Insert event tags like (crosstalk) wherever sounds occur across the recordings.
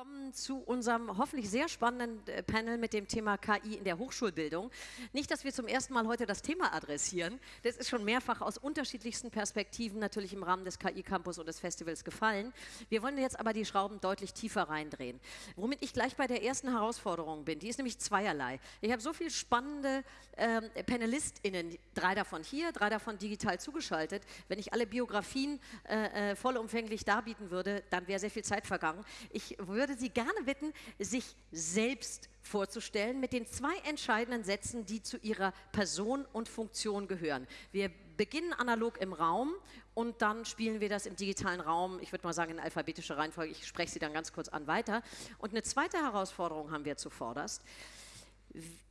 willkommen zu unserem hoffentlich sehr spannenden äh, Panel mit dem Thema KI in der Hochschulbildung. Nicht, dass wir zum ersten Mal heute das Thema adressieren. Das ist schon mehrfach aus unterschiedlichsten Perspektiven natürlich im Rahmen des KI-Campus und des Festivals gefallen. Wir wollen jetzt aber die Schrauben deutlich tiefer reindrehen. Womit ich gleich bei der ersten Herausforderung bin. Die ist nämlich zweierlei. Ich habe so viele spannende ähm, PanelistInnen, drei davon hier, drei davon digital zugeschaltet. Wenn ich alle Biografien äh, äh vollumfänglich darbieten würde, dann wäre sehr viel Zeit vergangen. Ich würde Sie gerne bitten, sich selbst vorzustellen mit den zwei entscheidenden Sätzen, die zu Ihrer Person und Funktion gehören. Wir beginnen analog im Raum und dann spielen wir das im digitalen Raum, ich würde mal sagen in alphabetischer Reihenfolge, ich spreche Sie dann ganz kurz an weiter. Und eine zweite Herausforderung haben wir zuvorderst.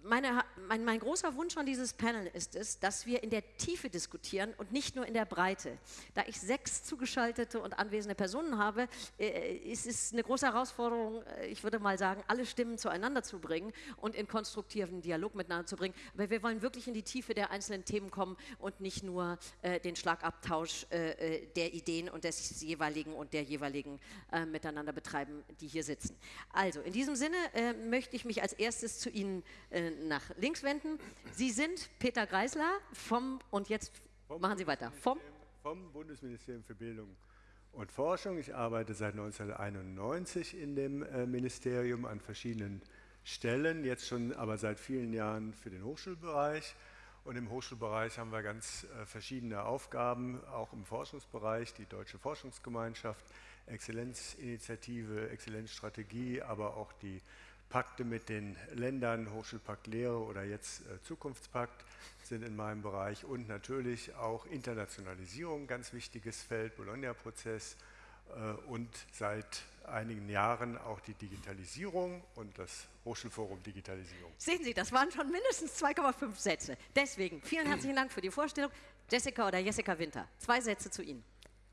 Meine, mein, mein, großer Wunsch an dieses Panel ist es, dass wir in der Tiefe diskutieren und nicht nur in der Breite. Da ich sechs zugeschaltete und anwesende Personen habe, äh, ist es eine große Herausforderung, äh, ich würde mal sagen, alle Stimmen zueinander zu bringen und in konstruktiven Dialog miteinander zu bringen. Aber wir wollen wirklich in die Tiefe der einzelnen Themen kommen und nicht nur äh, den Schlagabtausch äh, äh der Ideen und des jeweiligen und der jeweiligen miteinander betreiben, die hier sitzen. Also, in diesem Sinne möchte ich mich als erstes zu Ihnen äh, nach links wenden. Sie sind Peter Greisler vom, und jetzt vom machen Sie weiter, vom, vom Bundesministerium für Bildung und Forschung. Ich arbeite seit 1991 in dem äh, Ministerium an verschiedenen Stellen, jetzt schon aber seit vielen Jahren für den Hochschulbereich. Und im Hochschulbereich haben wir ganz äh, verschiedene Aufgaben, auch im Forschungsbereich, die Deutsche Forschungsgemeinschaft, Exzellenzinitiative, Exzellenzstrategie, aber auch die Pakte mit den Ländern, Hochschulpakt Lehre oder jetzt äh, Zukunftspakt sind in meinem Bereich und natürlich auch Internationalisierung, ganz wichtiges Feld, Bologna-Prozess äh, und seit einigen Jahren auch die Digitalisierung und das Hochschulforum Digitalisierung. Sehen Sie, das waren schon mindestens 2,5 Sätze. Deswegen vielen herzlichen Dank für die Vorstellung. Jessica oder Jessica Winter, zwei Sätze zu Ihnen.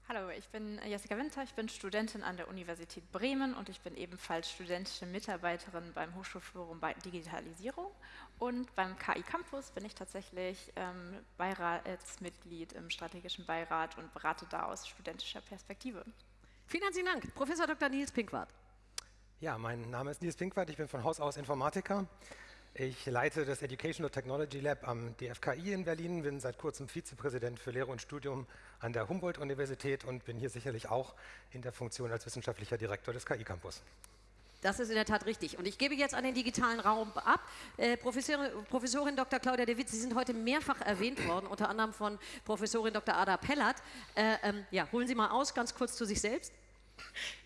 Hallo, ich bin Jessica Winter, ich bin Studentin an der Universität Bremen und ich bin ebenfalls studentische Mitarbeiterin beim Hochschulforum bei Digitalisierung und beim KI Campus bin ich tatsächlich ähm, Beiratsmitglied im strategischen Beirat und berate da aus studentischer Perspektive. Vielen herzlichen Dank. Professor Dr. Nils Pinkwart. Ja, mein Name ist Nils Pinkwart, ich bin von Haus aus Informatiker. Ich leite das Educational Technology Lab am DFKI in Berlin, bin seit kurzem Vizepräsident für Lehre und Studium an der Humboldt-Universität und bin hier sicherlich auch in der Funktion als wissenschaftlicher Direktor des KI-Campus. Das ist in der Tat richtig. Und ich gebe jetzt an den digitalen Raum ab. Äh, Professorin, Professorin, Dr. Claudia de Witt, Sie sind heute mehrfach erwähnt worden, unter anderem von Professorin Dr. Ada Pellert. Äh, ähm, ja, holen Sie mal aus, ganz kurz zu sich selbst.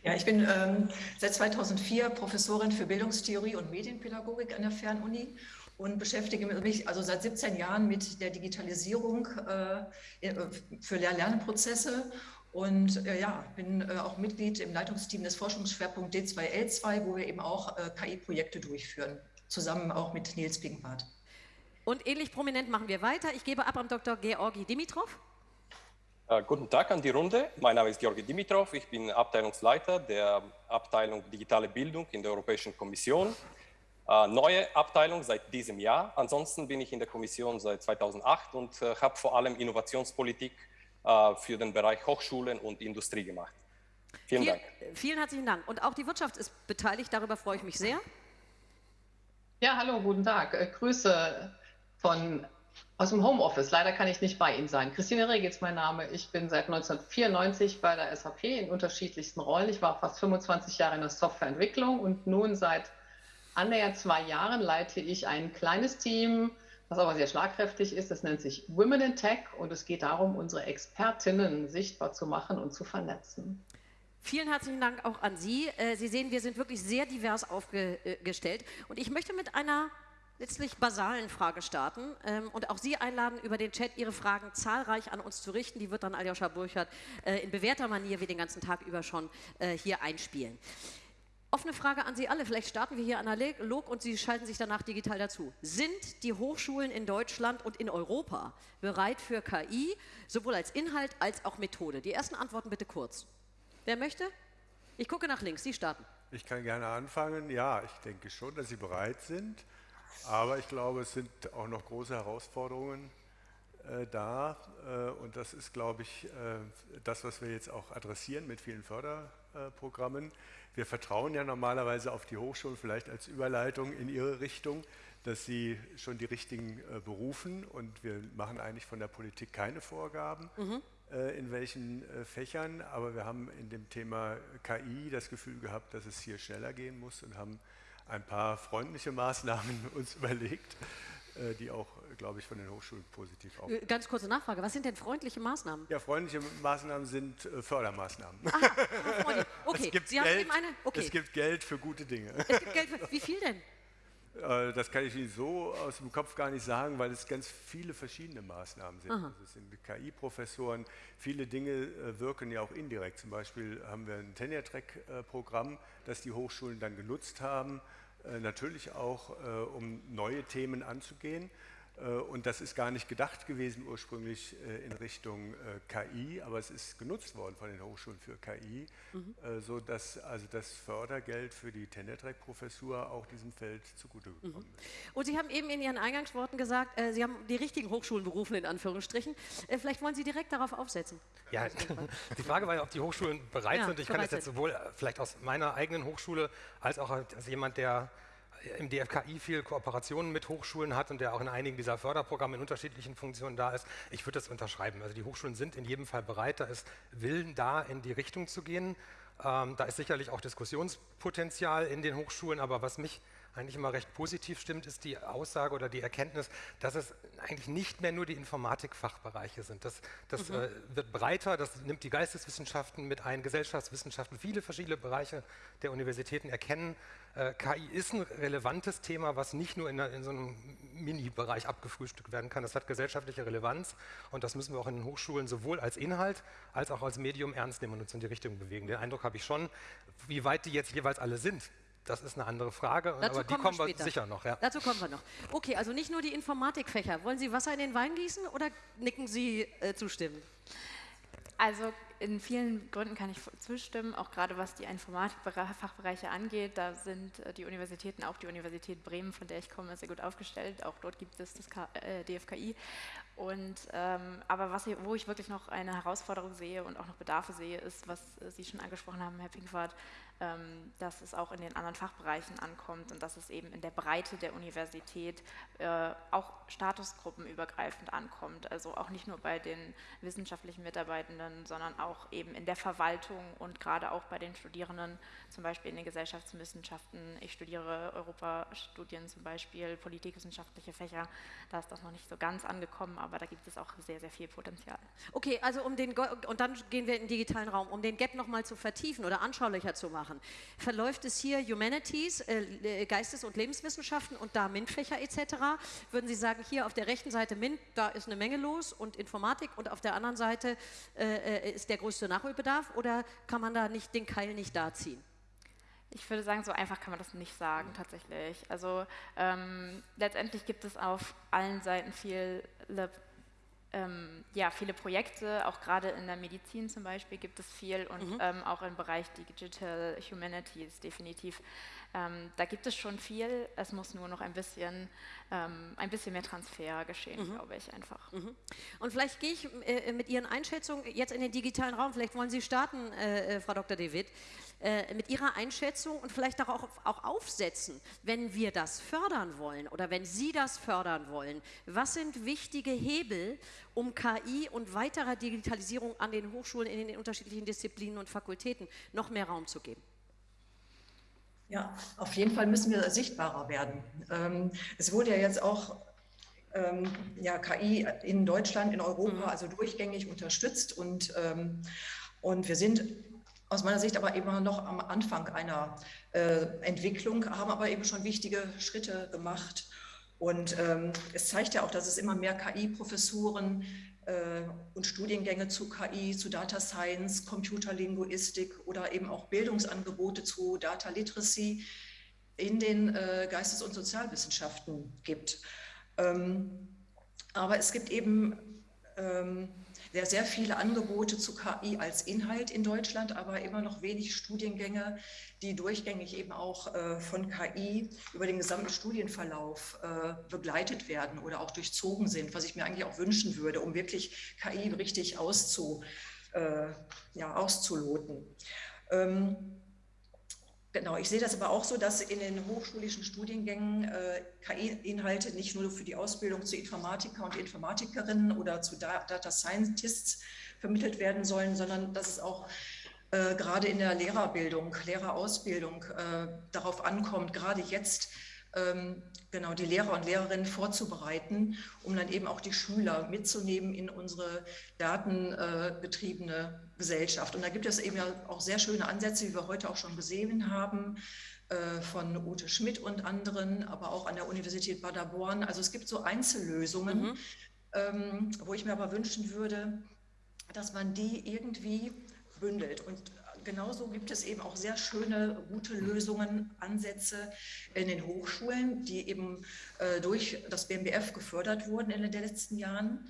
Ja, ich bin ähm, seit 2004 Professorin für Bildungstheorie und Medienpädagogik an der Fernuni und beschäftige mich also seit 17 Jahren mit der Digitalisierung äh, für Lehr-Lernprozesse und äh, ja, bin äh, auch Mitglied im Leitungsteam des Forschungsschwerpunkts D2L2, wo wir eben auch äh, KI-Projekte durchführen, zusammen auch mit Nils Pinkwart. Und ähnlich prominent machen wir weiter. Ich gebe ab an Dr. Georgi Dimitrov. Äh, guten Tag an die Runde. Mein Name ist Georgi Dimitrov. Ich bin Abteilungsleiter der Abteilung Digitale Bildung in der Europäischen Kommission. Äh, neue Abteilung seit diesem Jahr. Ansonsten bin ich in der Kommission seit 2008 und äh, habe vor allem Innovationspolitik äh, für den Bereich Hochschulen und Industrie gemacht. Vielen Viel, Dank. Vielen herzlichen Dank. Und auch die Wirtschaft ist beteiligt. Darüber freue ich mich sehr. Ja, hallo, guten Tag. Grüße von aus dem Homeoffice. Leider kann ich nicht bei Ihnen sein. Christine Reg ist mein Name. Ich bin seit 1994 bei der SAP in unterschiedlichsten Rollen. Ich war fast 25 Jahre in der Softwareentwicklung und nun seit annähernd zwei Jahren leite ich ein kleines Team, was aber sehr schlagkräftig ist. Das nennt sich Women in Tech und es geht darum, unsere Expertinnen sichtbar zu machen und zu vernetzen. Vielen herzlichen Dank auch an Sie. Äh, Sie sehen, wir sind wirklich sehr divers aufgestellt und ich möchte mit einer letztlich basalen Frage starten ähm, und auch Sie einladen, über den Chat Ihre Fragen zahlreich an uns zu richten. Die wird dann Aljoscha Burchardt äh, in bewährter Manier wie den ganzen Tag über schon äh, hier einspielen. Offene Frage an Sie alle, vielleicht starten wir hier analog und Sie schalten sich danach digital dazu. Sind die Hochschulen in Deutschland und in Europa bereit für KI, sowohl als Inhalt als auch Methode? Die ersten Antworten bitte kurz. Wer möchte? Ich gucke nach links, Sie starten. Ich kann gerne anfangen. Ja, ich denke schon, dass Sie bereit sind. Aber ich glaube, es sind auch noch große Herausforderungen, äh, da äh, und das ist, glaube ich, äh, das, was wir jetzt auch adressieren mit vielen Förderprogrammen. Wir vertrauen ja normalerweise auf die Hochschulen, vielleicht als Überleitung in ihre Richtung, dass sie schon die richtigen äh, berufen und wir machen eigentlich von der Politik keine Vorgaben. Mhm äh, in welchen Fächern, aber wir haben in dem Thema KI das Gefühl gehabt, dass es hier schneller gehen muss und haben ein paar freundliche Maßnahmen (laughs) uns überlegt, äh, die auch, glaube ich, von den Hochschulen positiv auch. Äh, ganz kurze Nachfrage, was sind denn freundliche Maßnahmen? Ja, freundliche Maßnahmen sind äh, Fördermaßnahmen. Aha, (laughs) okay. es, gibt Sie Geld, eine, okay. es gibt Geld für gute Dinge. Es gibt Geld für, (laughs) wie viel denn? Das kann ich Ihnen so aus dem Kopf gar nicht sagen, weil es ganz viele verschiedene Maßnahmen sind. Also es sind KI-Professoren, viele Dinge wirken ja auch indirekt. Zum Beispiel haben wir ein Tenure-Track-Programm, das die Hochschulen dann genutzt haben, natürlich auch, äh, um neue Themen anzugehen. Äh, und das ist gar nicht gedacht gewesen ursprünglich in Richtung KI, aber es ist genutzt worden von den Hochschulen für KI, mhm. sodass also das Fördergeld für die Tendertrack-Professur auch diesem Feld zugutegekommen mhm. ist. Und Sie haben eben in Ihren Eingangsworten gesagt, Sie haben die richtigen Hochschulen berufen, in Anführungsstrichen. Vielleicht wollen Sie direkt darauf aufsetzen. Ja, (laughs) die Frage war ja, ob die Hochschulen bereit ja, sind. Ich kann das jetzt sowohl vielleicht aus meiner eigenen Hochschule als auch als jemand, der im DFKI viel Kooperationen mit Hochschulen hat und der auch in einigen dieser Förderprogramme in unterschiedlichen Funktionen da ist. Ich würde das unterschreiben. Also die Hochschulen sind in jedem Fall bereit, da ist Willen da, in die Richtung zu gehen. Ähm, da ist sicherlich auch Diskussionspotenzial in den Hochschulen, aber was mich eigentlich immer recht positiv stimmt, ist die Aussage oder die Erkenntnis, dass es eigentlich nicht mehr nur die Informatikfachbereiche sind. Das, das mhm. äh, wird breiter, das nimmt die Geisteswissenschaften mit ein, Gesellschaftswissenschaften, viele verschiedene Bereiche der Universitäten erkennen, äh, KI ist ein relevantes Thema, was nicht nur in, in so einem Mini-Bereich abgefrühstückt werden kann. Das hat gesellschaftliche Relevanz und das müssen wir auch in den Hochschulen sowohl als Inhalt als auch als Medium ernst nehmen und uns in die Richtung bewegen. Den Eindruck habe ich schon, wie weit die jetzt jeweils alle sind, das ist eine andere Frage, Dazu aber die kommen wir, wir sicher noch. Ja. Dazu kommen wir noch. Okay, also nicht nur die Informatikfächer. Wollen Sie Wasser in den Wein gießen oder nicken Sie äh, zustimmen? Also in vielen Gründen kann ich zustimmen, auch gerade was die Informatikfachbereiche angeht. Da sind äh, die Universitäten, auch die Universität Bremen, von der ich komme, sehr gut aufgestellt. Auch dort gibt es das äh, DFKI. Und, ähm, aber was, wo ich wirklich noch eine Herausforderung sehe und auch noch Bedarfe sehe, ist, was äh, Sie schon angesprochen haben, Herr Pinkwart, ähm, dass es auch in den anderen Fachbereichen ankommt und dass es eben in der Breite der Universität äh, auch statusgruppenübergreifend ankommt. Also auch nicht nur bei den wissenschaftlichen Mitarbeitenden, sondern auch eben in der Verwaltung und gerade auch bei den Studierenden, zum Beispiel in den Gesellschaftswissenschaften. Ich studiere Europastudien zum Beispiel, politikwissenschaftliche Fächer. Da ist das noch nicht so ganz angekommen, aber da gibt es auch sehr, sehr viel Potenzial. Okay, also um den, und dann gehen wir in den digitalen Raum, um den Gap nochmal zu vertiefen oder anschaulicher zu machen machen. Verläuft es hier Humanities, äh, äh, Geistes- und Lebenswissenschaften und da MINT-Fächer etc.? Würden Sie sagen, hier auf der rechten Seite MINT, da ist eine Menge los und Informatik und auf der anderen Seite äh, äh, ist der größte Nachholbedarf oder kann man da nicht den Keil nicht da ziehen? Ich würde sagen, so einfach kann man das nicht sagen, tatsächlich. Also ähm, letztendlich gibt es auf allen Seiten viele ähm, ja, viele Projekte, auch gerade in der Medizin zum Beispiel gibt es viel und mhm. ähm, auch im Bereich Digital Humanities definitiv. Ähm, da gibt es schon viel, es muss nur noch ein bisschen, ähm, ein bisschen mehr Transfer geschehen, mhm. glaube ich einfach. Mhm. Und vielleicht gehe ich äh, mit Ihren Einschätzungen jetzt in den digitalen Raum, vielleicht wollen Sie starten, äh, äh Frau Dr. David, äh, mit Ihrer Einschätzung und vielleicht auch, auch aufsetzen, wenn wir das fördern wollen oder wenn Sie das fördern wollen. Was sind wichtige Hebel, um KI und weiterer Digitalisierung an den Hochschulen in den unterschiedlichen Disziplinen und Fakultäten noch mehr Raum zu geben? Ja, auf jeden Fall müssen wir sichtbarer werden. Ähm, es wurde ja jetzt auch ähm, ja, KI in Deutschland, in Europa, mhm. also durchgängig unterstützt und, ähm, und wir sind aus meiner Sicht aber immer noch am Anfang einer äh, Entwicklung, haben aber eben schon wichtige Schritte gemacht. Und ähm, es zeigt ja auch, dass es immer mehr KI-Professuren äh, und Studiengänge zu KI, zu Data Science, Computerlinguistik oder eben auch Bildungsangebote zu Data Literacy in den äh, Geistes- und Sozialwissenschaften gibt. Ähm, aber es gibt eben ähm, sehr, sehr viele Angebote zu KI als Inhalt in Deutschland, aber immer noch wenig Studiengänge, die durchgängig eben auch äh, von KI über den gesamten Studienverlauf äh, begleitet werden oder auch durchzogen sind, was ich mir eigentlich auch wünschen würde, um wirklich KI richtig auszu, äh, ja, auszuloten. Ähm, Genau, ich sehe das aber auch so, dass in den hochschulischen Studiengängen äh, KI-Inhalte nicht nur für die Ausbildung zu Informatiker und Informatikerinnen oder zu Data Scientists vermittelt werden sollen, sondern dass es auch äh, gerade in der Lehrerbildung, Lehrerausbildung äh, darauf ankommt, gerade jetzt genau die Lehrer und Lehrerinnen vorzubereiten, um dann eben auch die Schüler mitzunehmen in unsere datengetriebene Gesellschaft. Und da gibt es eben ja auch sehr schöne Ansätze, wie wir heute auch schon gesehen haben, äh, von Ute Schmidt und anderen, aber auch an der Universität Paderborn. Also es gibt so Einzellösungen, mhm. Ähm, wo ich mir aber wünschen würde, dass man die irgendwie bündelt. Und genauso gibt es eben auch sehr schöne, gute Lösungen, Ansätze in den Hochschulen, die eben äh, durch das BMBF gefördert wurden in den letzten Jahren.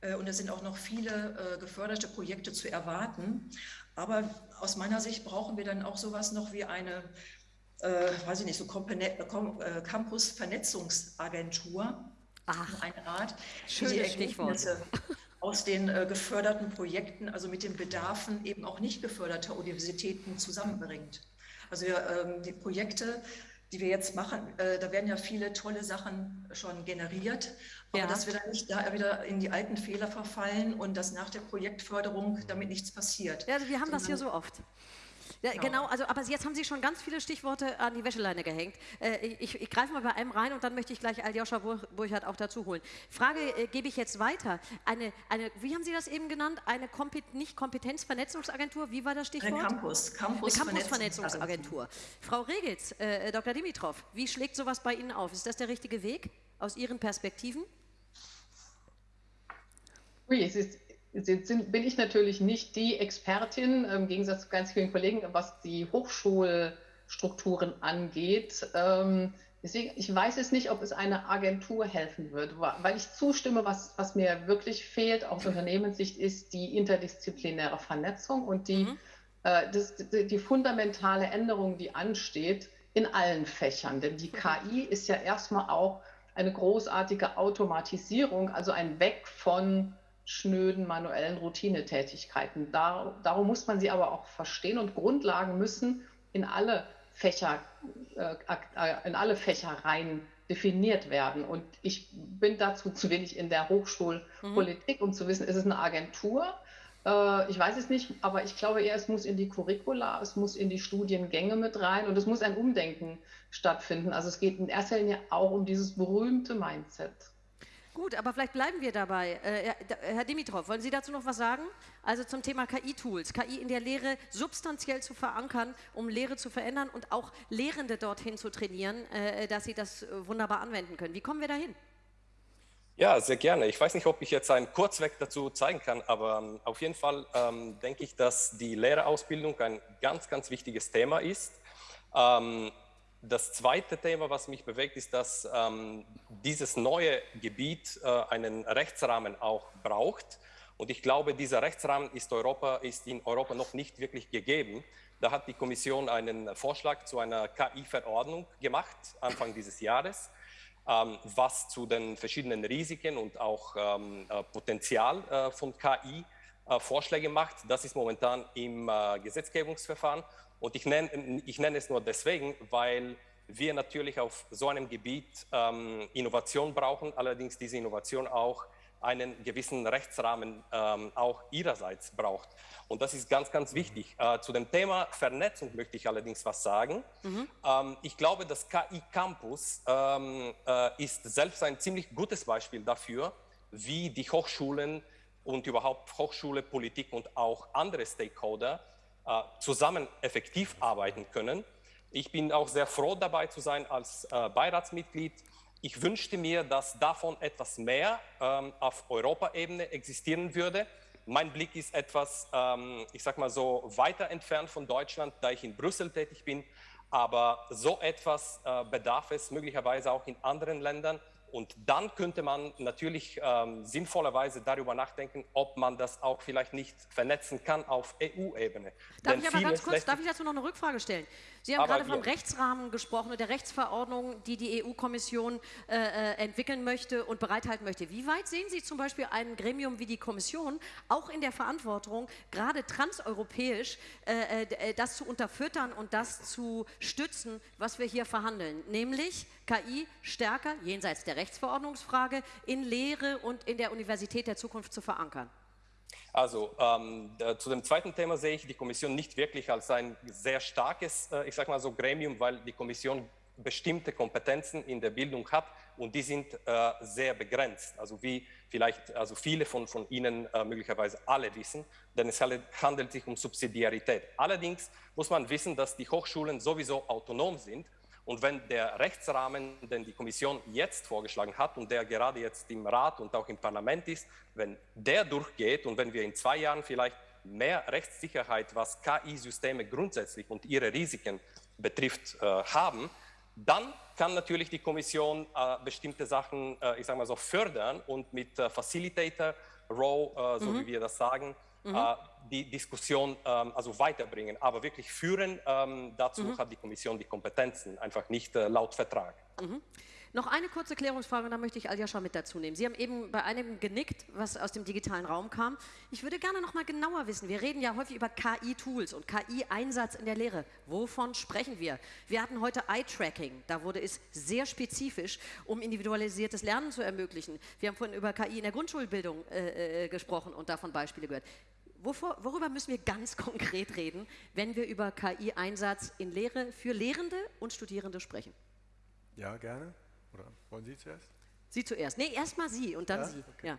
Äh, und es sind auch noch viele äh, geförderte Projekte zu erwarten. Aber aus meiner Sicht brauchen wir dann auch sowas noch wie eine, äh, weiß ich nicht, so äh, Campus-Vernetzungsagentur. Eine Art, die die Ergebnisse aus den äh, geförderten Projekten, also mit den Bedarfen eben auch nicht geförderter Universitäten zusammenbringt. Also wir, ähm, die Projekte, die wir jetzt machen, äh, da werden ja viele tolle Sachen schon generiert, aber ja. dass wir dann nicht da wieder in die alten Fehler verfallen und dass nach der Projektförderung damit nichts passiert. Ja, also wir haben Sondern, das hier so oft. Ja, genau. genau, also aber jetzt haben Sie schon ganz viele Stichworte an die Wäscheleine gehängt. Äh, ich, ich greife mal bei einem rein und dann möchte ich gleich Aljoscha Burchardt auch dazu holen. Frage äh, gebe ich jetzt weiter. Eine, eine, wie haben Sie das eben genannt? Eine Kompet nicht Kompetenzvernetzungsagentur, wie war das Stichwort? Eine Campus, Campus, eine Campus Frau Regitz, äh, Dr. Dimitrov, wie schlägt sowas bei Ihnen auf? Ist das der richtige Weg aus Ihren Perspektiven? Ui, es ist sind, bin ich natürlich nicht die Expertin, im Gegensatz zu ganz vielen Kollegen, was die Hochschulstrukturen angeht. Ähm, deswegen, ich weiß es nicht, ob es eine Agentur helfen wird, weil ich zustimme, was, was mir wirklich fehlt aus Unternehmenssicht, ist die interdisziplinäre Vernetzung und die, mhm. äh, das, die, die fundamentale Änderung, die ansteht in allen Fächern. Denn die KI ist ja erstmal auch eine großartige Automatisierung, also ein Weg von schnöden manuellen Routinetätigkeiten. Dar, darum muss man sie aber auch verstehen und Grundlagen müssen in alle Fächer, äh, äh, in alle Fächer rein definiert werden. Und ich bin dazu zu wenig in der Hochschulpolitik, mhm. um zu wissen, ist es eine Agentur? Äh, ich weiß es nicht, aber ich glaube eher, es muss in die Curricula, es muss in die Studiengänge mit rein und es muss ein Umdenken stattfinden. Also es geht in erster Linie auch um dieses berühmte Mindset. Gut, aber vielleicht bleiben wir dabei. Äh, Herr Dimitrov, wollen Sie dazu noch was sagen? Also zum Thema KI-Tools, KI in der Lehre substanziell zu verankern, um Lehre zu verändern und auch Lehrende dorthin zu trainieren, äh, dass sie das äh, wunderbar anwenden können. Wie kommen wir dahin? Ja, sehr gerne. Ich weiß nicht, ob ich jetzt einen Kurzweg dazu zeigen kann, aber ähm, auf jeden Fall ähm, denke ich, dass die Lehrerausbildung ein ganz, ganz wichtiges Thema ist. Ähm, das zweite Thema, was mich bewegt, ist, dass ähm, dieses neue Gebiet äh, einen Rechtsrahmen auch braucht. Und ich glaube, dieser Rechtsrahmen ist, Europa, ist in Europa noch nicht wirklich gegeben. Da hat die Kommission einen Vorschlag zu einer KI-Verordnung gemacht, Anfang dieses Jahres, ähm, was zu den verschiedenen Risiken und auch ähm, äh, Potenzial äh, von KI äh, Vorschläge macht. Das ist momentan im äh, Gesetzgebungsverfahren. Und ich nenne, ich nenne es nur deswegen, weil wir natürlich auf so einem Gebiet ähm, Innovation brauchen, allerdings diese Innovation auch einen gewissen Rechtsrahmen ähm, auch ihrerseits braucht. Und das ist ganz, ganz wichtig. Äh, zu dem Thema Vernetzung möchte ich allerdings was sagen. Mhm. Ähm, ich glaube, das KI Campus ähm, äh, ist selbst ein ziemlich gutes Beispiel dafür, wie die Hochschulen und überhaupt Hochschule, Politik und auch andere Stakeholder zusammen effektiv arbeiten können. Ich bin auch sehr froh dabei zu sein als äh, Beiratsmitglied. Ich wünschte mir, dass davon etwas mehr ähm, auf Europaebene existieren würde. Mein Blick ist etwas, ähm, ich sag mal so, weiter entfernt von Deutschland, da ich in Brüssel tätig bin. Aber so etwas äh, bedarf es möglicherweise auch in anderen Ländern und dann könnte man natürlich ähm, sinnvollerweise darüber nachdenken, ob man das auch vielleicht nicht vernetzen kann auf EU-Ebene. Darf ich aber ganz kurz, darf ich dazu noch eine Rückfrage stellen? Sie haben gerade vom Rechtsrahmen gesprochen und der Rechtsverordnung, die die EU-Kommission äh, äh, entwickeln möchte und bereithalten möchte. Wie weit sehen Sie zum Beispiel ein Gremium wie die Kommission auch in der Verantwortung, gerade transeuropäisch äh, äh, das zu unterfüttern und das zu stützen, was wir hier verhandeln? Nämlich KI stärker, jenseits der Rechtsverordnungsfrage, in Lehre und in der Universität der Zukunft zu verankern. Also ähm, zu dem zweiten Thema sehe ich die Kommission nicht wirklich als ein sehr starkes, äh, ich sage mal so, Gremium, weil die Kommission bestimmte Kompetenzen in der Bildung hat und die sind äh, sehr begrenzt. Also wie vielleicht also viele von, von Ihnen äh, möglicherweise alle wissen, denn es handelt sich um Subsidiarität. Allerdings muss man wissen, dass die Hochschulen sowieso autonom sind und wenn der Rechtsrahmen, den die Kommission jetzt vorgeschlagen hat und der gerade jetzt im Rat und auch im Parlament ist, wenn der durchgeht und wenn wir in zwei Jahren vielleicht mehr Rechtssicherheit, was KI-Systeme grundsätzlich und ihre Risiken betrifft, äh, haben, dann kann natürlich die Kommission äh, bestimmte Sachen, äh, ich sage mal so, fördern und mit äh, Facilitator, Row, äh, so mhm. wie wir das sagen, mhm. Äh, die Diskussion ähm, also weiterbringen. Aber wirklich führen, ähm, dazu mhm. hat die Kommission die Kompetenzen, einfach nicht äh, laut Vertrag. Mhm. Noch eine kurze Klärungsfrage, und da möchte ich Aljascha mit dazu nehmen. Sie haben eben bei einem genickt, was aus dem digitalen Raum kam. Ich würde gerne noch mal genauer wissen. Wir reden ja häufig über KI-Tools und KI-Einsatz in der Lehre. Wovon sprechen wir? Wir hatten heute Eye-Tracking. Da wurde es sehr spezifisch, um individualisiertes Lernen zu ermöglichen. Wir haben vorhin über KI in der Grundschulbildung äh, äh, gesprochen und davon Beispiele gehört. Wovor, worüber müssen wir ganz (laughs) konkret reden, wenn wir über KI-Einsatz in Lehre für Lehrende und Studierende sprechen? Ja, gerne. Oder wollen Sie zuerst? Sie zuerst. Nee, erstmal Sie und dann ja? Sie. Okay. Ja.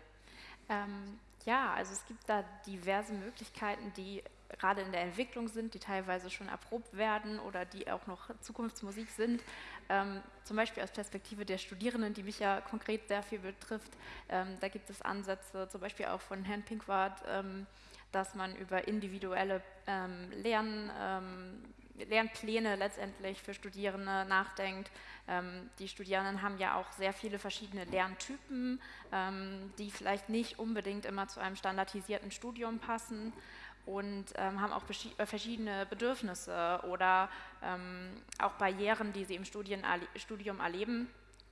Ähm, ja, also es gibt da diverse Möglichkeiten, die gerade in der Entwicklung sind, die teilweise schon erprobt werden oder die auch noch Zukunftsmusik sind. Ähm, zum Beispiel aus Perspektive der Studierenden, die mich ja konkret sehr viel betrifft. Ähm, da gibt es Ansätze, zum Beispiel auch von Herrn Pinkwart, ähm, dass man über individuelle ähm, Lern, ähm, Lernpläne letztendlich für Studierende nachdenkt. Ähm, die Studierenden haben ja auch sehr viele verschiedene Lerntypen, ähm, die vielleicht nicht unbedingt immer zu einem standardisierten Studium passen und ähm, haben auch äh, verschiedene Bedürfnisse oder ähm, auch Barrieren, die sie im Studien, Studium erleben,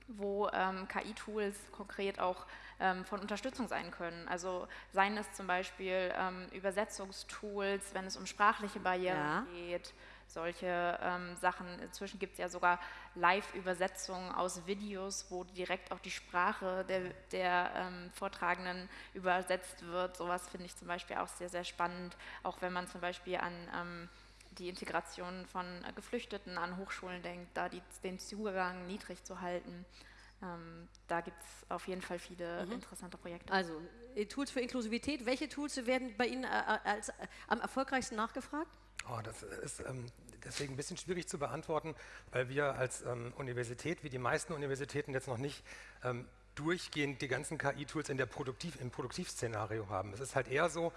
wo KI-Tools konkret auch ähm, von Unterstützung sein können. Also seien es zum Beispiel ähm, Übersetzungstools, wenn es um sprachliche Barrieren ja. geht, solche ähm, Sachen. Inzwischen gibt es ja sogar Live-Übersetzungen aus Videos, wo direkt auch die Sprache der, der ähm, Vortragenden übersetzt wird. Sowas finde ich zum Beispiel auch sehr, sehr spannend, auch wenn man zum Beispiel an ähm, die Integration von Geflüchteten an Hochschulen denkt, da die, den Zugang niedrig zu halten. Ähm, da gibt es auf jeden Fall viele mhm. interessante Projekte. Also äh, Tools für Inklusivität, welche Tools werden bei Ihnen äh, äh als, äh, am erfolgreichsten nachgefragt? Oh, das ist ähm, deswegen ein bisschen schwierig zu beantworten, weil wir als ähm, Universität, wie die meisten Universitäten, jetzt noch nicht ähm, durchgehend die ganzen KI-Tools in der Produktiv, im Produktivszenario haben. Es ist halt eher so,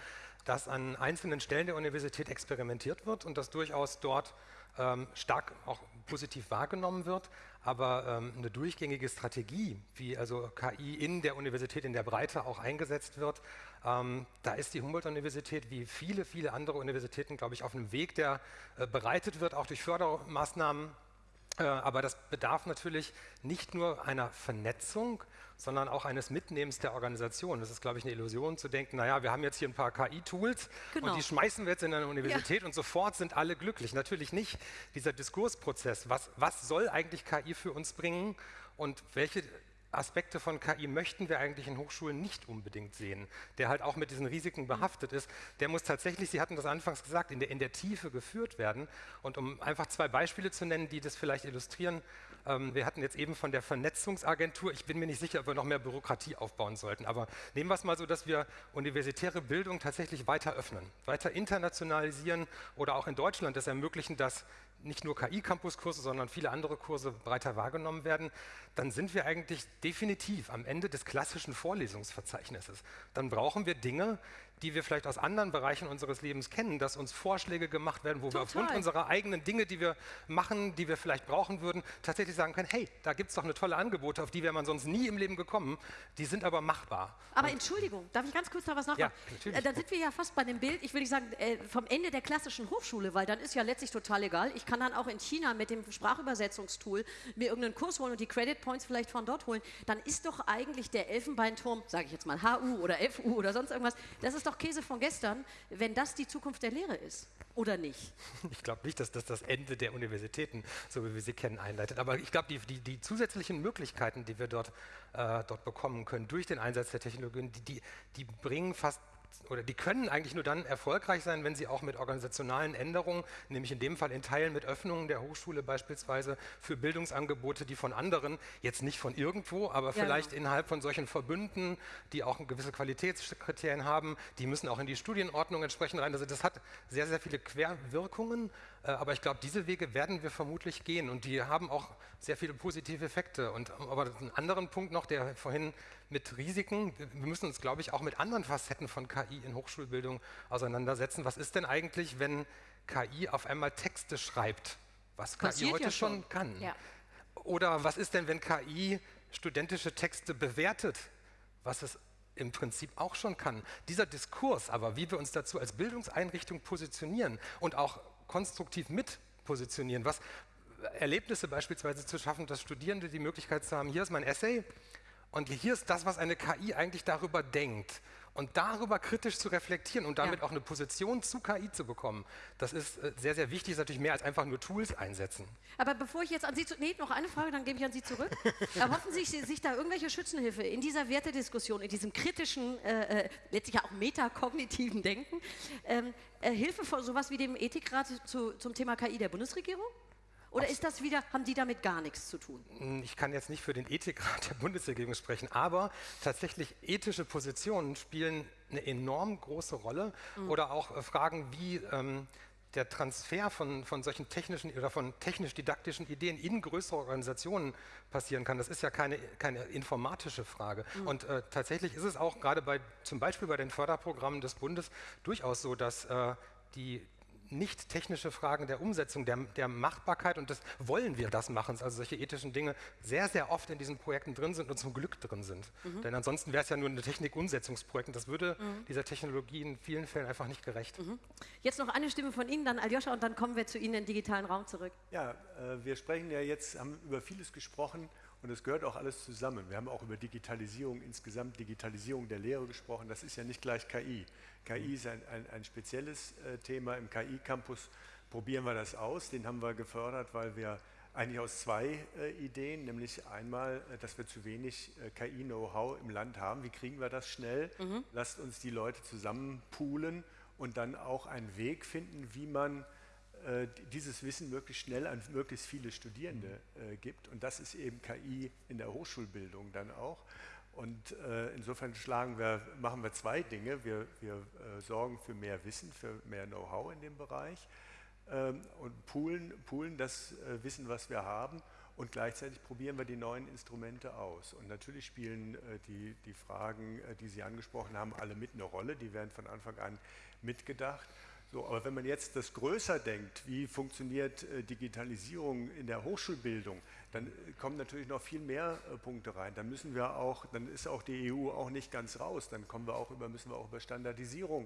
dass an einzelnen Stellen der Universität experimentiert wird und das durchaus dort ähm, stark auch positiv wahrgenommen wird, aber ähm, eine durchgängige Strategie, wie also KI in der Universität in der Breite auch eingesetzt wird, ähm, da ist die Humboldt-Universität wie viele, viele andere Universitäten, glaube ich, auf einem Weg, der äh, bereitet wird, auch durch Fördermaßnahmen. Äh, aber das bedarf natürlich nicht nur einer Vernetzung, sondern auch eines Mitnehmens der Organisation. Das ist, glaube ich, eine Illusion zu denken, naja, wir haben jetzt hier ein paar KI-Tools genau. und die schmeißen wir jetzt in eine Universität ja. und sofort sind alle glücklich. Natürlich nicht. Dieser Diskursprozess, was, was soll eigentlich KI für uns bringen und welche Aspekte von KI möchten wir eigentlich in Hochschulen nicht unbedingt sehen, der halt auch mit diesen Risiken behaftet ist. Der muss tatsächlich, Sie hatten das anfangs gesagt, in der, in der Tiefe geführt werden. Und um einfach zwei Beispiele zu nennen, die das vielleicht illustrieren, ähm, wir hatten jetzt eben von der Vernetzungsagentur, ich bin mir nicht sicher, ob wir noch mehr Bürokratie aufbauen sollten, aber nehmen wir es mal so, dass wir universitäre Bildung tatsächlich weiter öffnen, weiter internationalisieren oder auch in Deutschland es ermöglichen, dass nicht nur KI-Campus-Kurse, sondern viele andere Kurse breiter wahrgenommen werden, dann sind wir eigentlich definitiv am Ende des klassischen Vorlesungsverzeichnisses. Dann brauchen wir Dinge, die wir vielleicht aus anderen Bereichen unseres Lebens kennen, dass uns Vorschläge gemacht werden, wo Total. wir aufgrund unserer eigenen Dinge, die wir machen, die wir vielleicht brauchen würden, tatsächlich sagen können, hey, da gibt es doch eine tolle Angebote, auf die wäre man sonst nie im Leben gekommen, die sind aber machbar. Aber Entschuldigung, darf ich ganz kurz da was nachfragen? Ja, natürlich. Äh, Dann sind wir ja fast bei dem Bild, ich will nicht sagen, äh, vom Ende der klassischen Hochschule, weil dann ist ja letztlich total egal. Ich kann dann auch in China mit dem Sprachübersetzungstool mir irgendeinen Kurs holen und die Credit Points vielleicht von dort holen. Dann ist doch eigentlich der Elfenbeinturm, sage ich jetzt mal HU oder FU oder sonst irgendwas, das ist doch Käse von gestern, wenn das die Zukunft der Lehre ist. Oder nicht? (laughs) Ich glaube nicht, dass das das Ende der Universitäten, so wie wir sie kennen, einleitet. Aber ich glaube, die, die, die zusätzlichen Möglichkeiten, die wir dort, äh, dort bekommen können durch den Einsatz der Technologien, die, die, die bringen fast oder die können eigentlich nur dann erfolgreich sein, wenn sie auch mit organisationalen Änderungen, nämlich in dem Fall in Teilen mit Öffnungen der Hochschule beispielsweise für Bildungsangebote, die von anderen, jetzt nicht von irgendwo, aber Ja, vielleicht genau. innerhalb von solchen Verbünden, die auch gewisse Qualitätskriterien haben, die müssen auch in die Studienordnung entsprechend rein. Also das hat sehr, sehr viele Querwirkungen, äh, aber ich glaube, diese Wege werden wir vermutlich gehen und die haben auch sehr viele positive Effekte. Und aber einen anderen Punkt noch, der vorhin mit Risiken, wir müssen uns, glaube ich, auch mit anderen Facetten von KI in Hochschulbildung auseinandersetzen. Was ist denn eigentlich, wenn KI auf einmal Texte schreibt, was KI Passiert heute ja schon schon. kann? Ja. Oder was ist denn, wenn KI studentische Texte bewertet, was es im Prinzip auch schon kann? Dieser Diskurs aber, wie wir uns dazu als Bildungseinrichtung positionieren und auch konstruktiv mit positionieren, was Erlebnisse beispielsweise zu schaffen, dass Studierende die Möglichkeit zu haben, hier ist mein Essay und hier ist das, was eine KI eigentlich darüber denkt. Und darüber kritisch zu reflektieren und damit Ja. auch eine Position zu KI zu bekommen, das ist äh, sehr, sehr wichtig, ist natürlich mehr als einfach nur Tools einsetzen. Aber bevor ich jetzt an Sie zu. Nee, noch eine Frage, dann gebe ich an Sie zurück. (laughs) Erhoffen Sie sich, da irgendwelche Schützenhilfe in dieser Wertediskussion, in diesem kritischen, äh, äh, letztlich ja auch metakognitiven Denken, ähm, äh, Hilfe von sowas wie dem Ethikrat zu, zum Thema KI der Bundesregierung? Oder ist das wieder, haben die damit gar nichts zu tun? Hm, Ich kann jetzt nicht für den Ethikrat der Bundesregierung sprechen, aber tatsächlich ethische Positionen spielen eine enorm große Rolle oder auch äh, Fragen wie ähm, der Transfer von, von solchen technischen oder von technisch-didaktischen Ideen in größere Organisationen passieren kann. Das ist ja keine, keine informatische Frage. Und äh, tatsächlich ist es auch gerade bei, zum Beispiel bei den Förderprogrammen des Bundes durchaus so, dass äh, die nicht technische Fragen der Umsetzung, der, der Machbarkeit und das wollen wir das machen, also solche ethischen Dinge sehr, sehr oft in diesen Projekten drin sind und zum Glück drin sind. Denn ansonsten wäre es ja nur eine Technikumsetzungsprojekt und das würde dieser Technologie in vielen Fällen einfach nicht gerecht. Jetzt noch eine Stimme von Ihnen, dann Aljoscha, und dann kommen wir zu Ihnen in den digitalen Raum zurück. Ja, äh, wir sprechen ja jetzt, haben über vieles gesprochen und es gehört auch alles zusammen. Wir haben auch über Digitalisierung insgesamt, Digitalisierung der Lehre gesprochen. Das ist ja nicht gleich KI. KI ist ein, ein, ein spezielles äh, Thema. Im KI-Campus probieren wir das aus. Den haben wir gefördert, weil wir eigentlich aus zwei äh, Ideen, nämlich einmal, äh, dass wir zu wenig äh, KI-Know-how im Land haben. Wie kriegen wir das schnell? Lasst uns die Leute zusammen poolen und dann auch einen Weg finden, wie man äh, dieses Wissen möglichst schnell an möglichst viele Studierende äh, gibt. Und das ist eben KI in der Hochschulbildung dann auch. Und äh, insofern wir, machen wir zwei Dinge. Wir, wir äh, sorgen für mehr Wissen, für mehr Know-how in dem Bereich ähm, und poolen, poolen das äh, Wissen, was wir haben. Und gleichzeitig probieren wir die neuen Instrumente aus. Und natürlich spielen äh, die, die Fragen, äh, die Sie angesprochen haben, alle mit eine Rolle. Die werden von Anfang an mitgedacht. So, aber wenn man jetzt das größer denkt, wie funktioniert äh, Digitalisierung in der Hochschulbildung, dann äh, kommen natürlich noch viel mehr äh, Punkte rein. Dann müssen wir auch, dann ist auch die EU auch nicht ganz raus. Dann kommen wir auch über, müssen wir auch über Standardisierung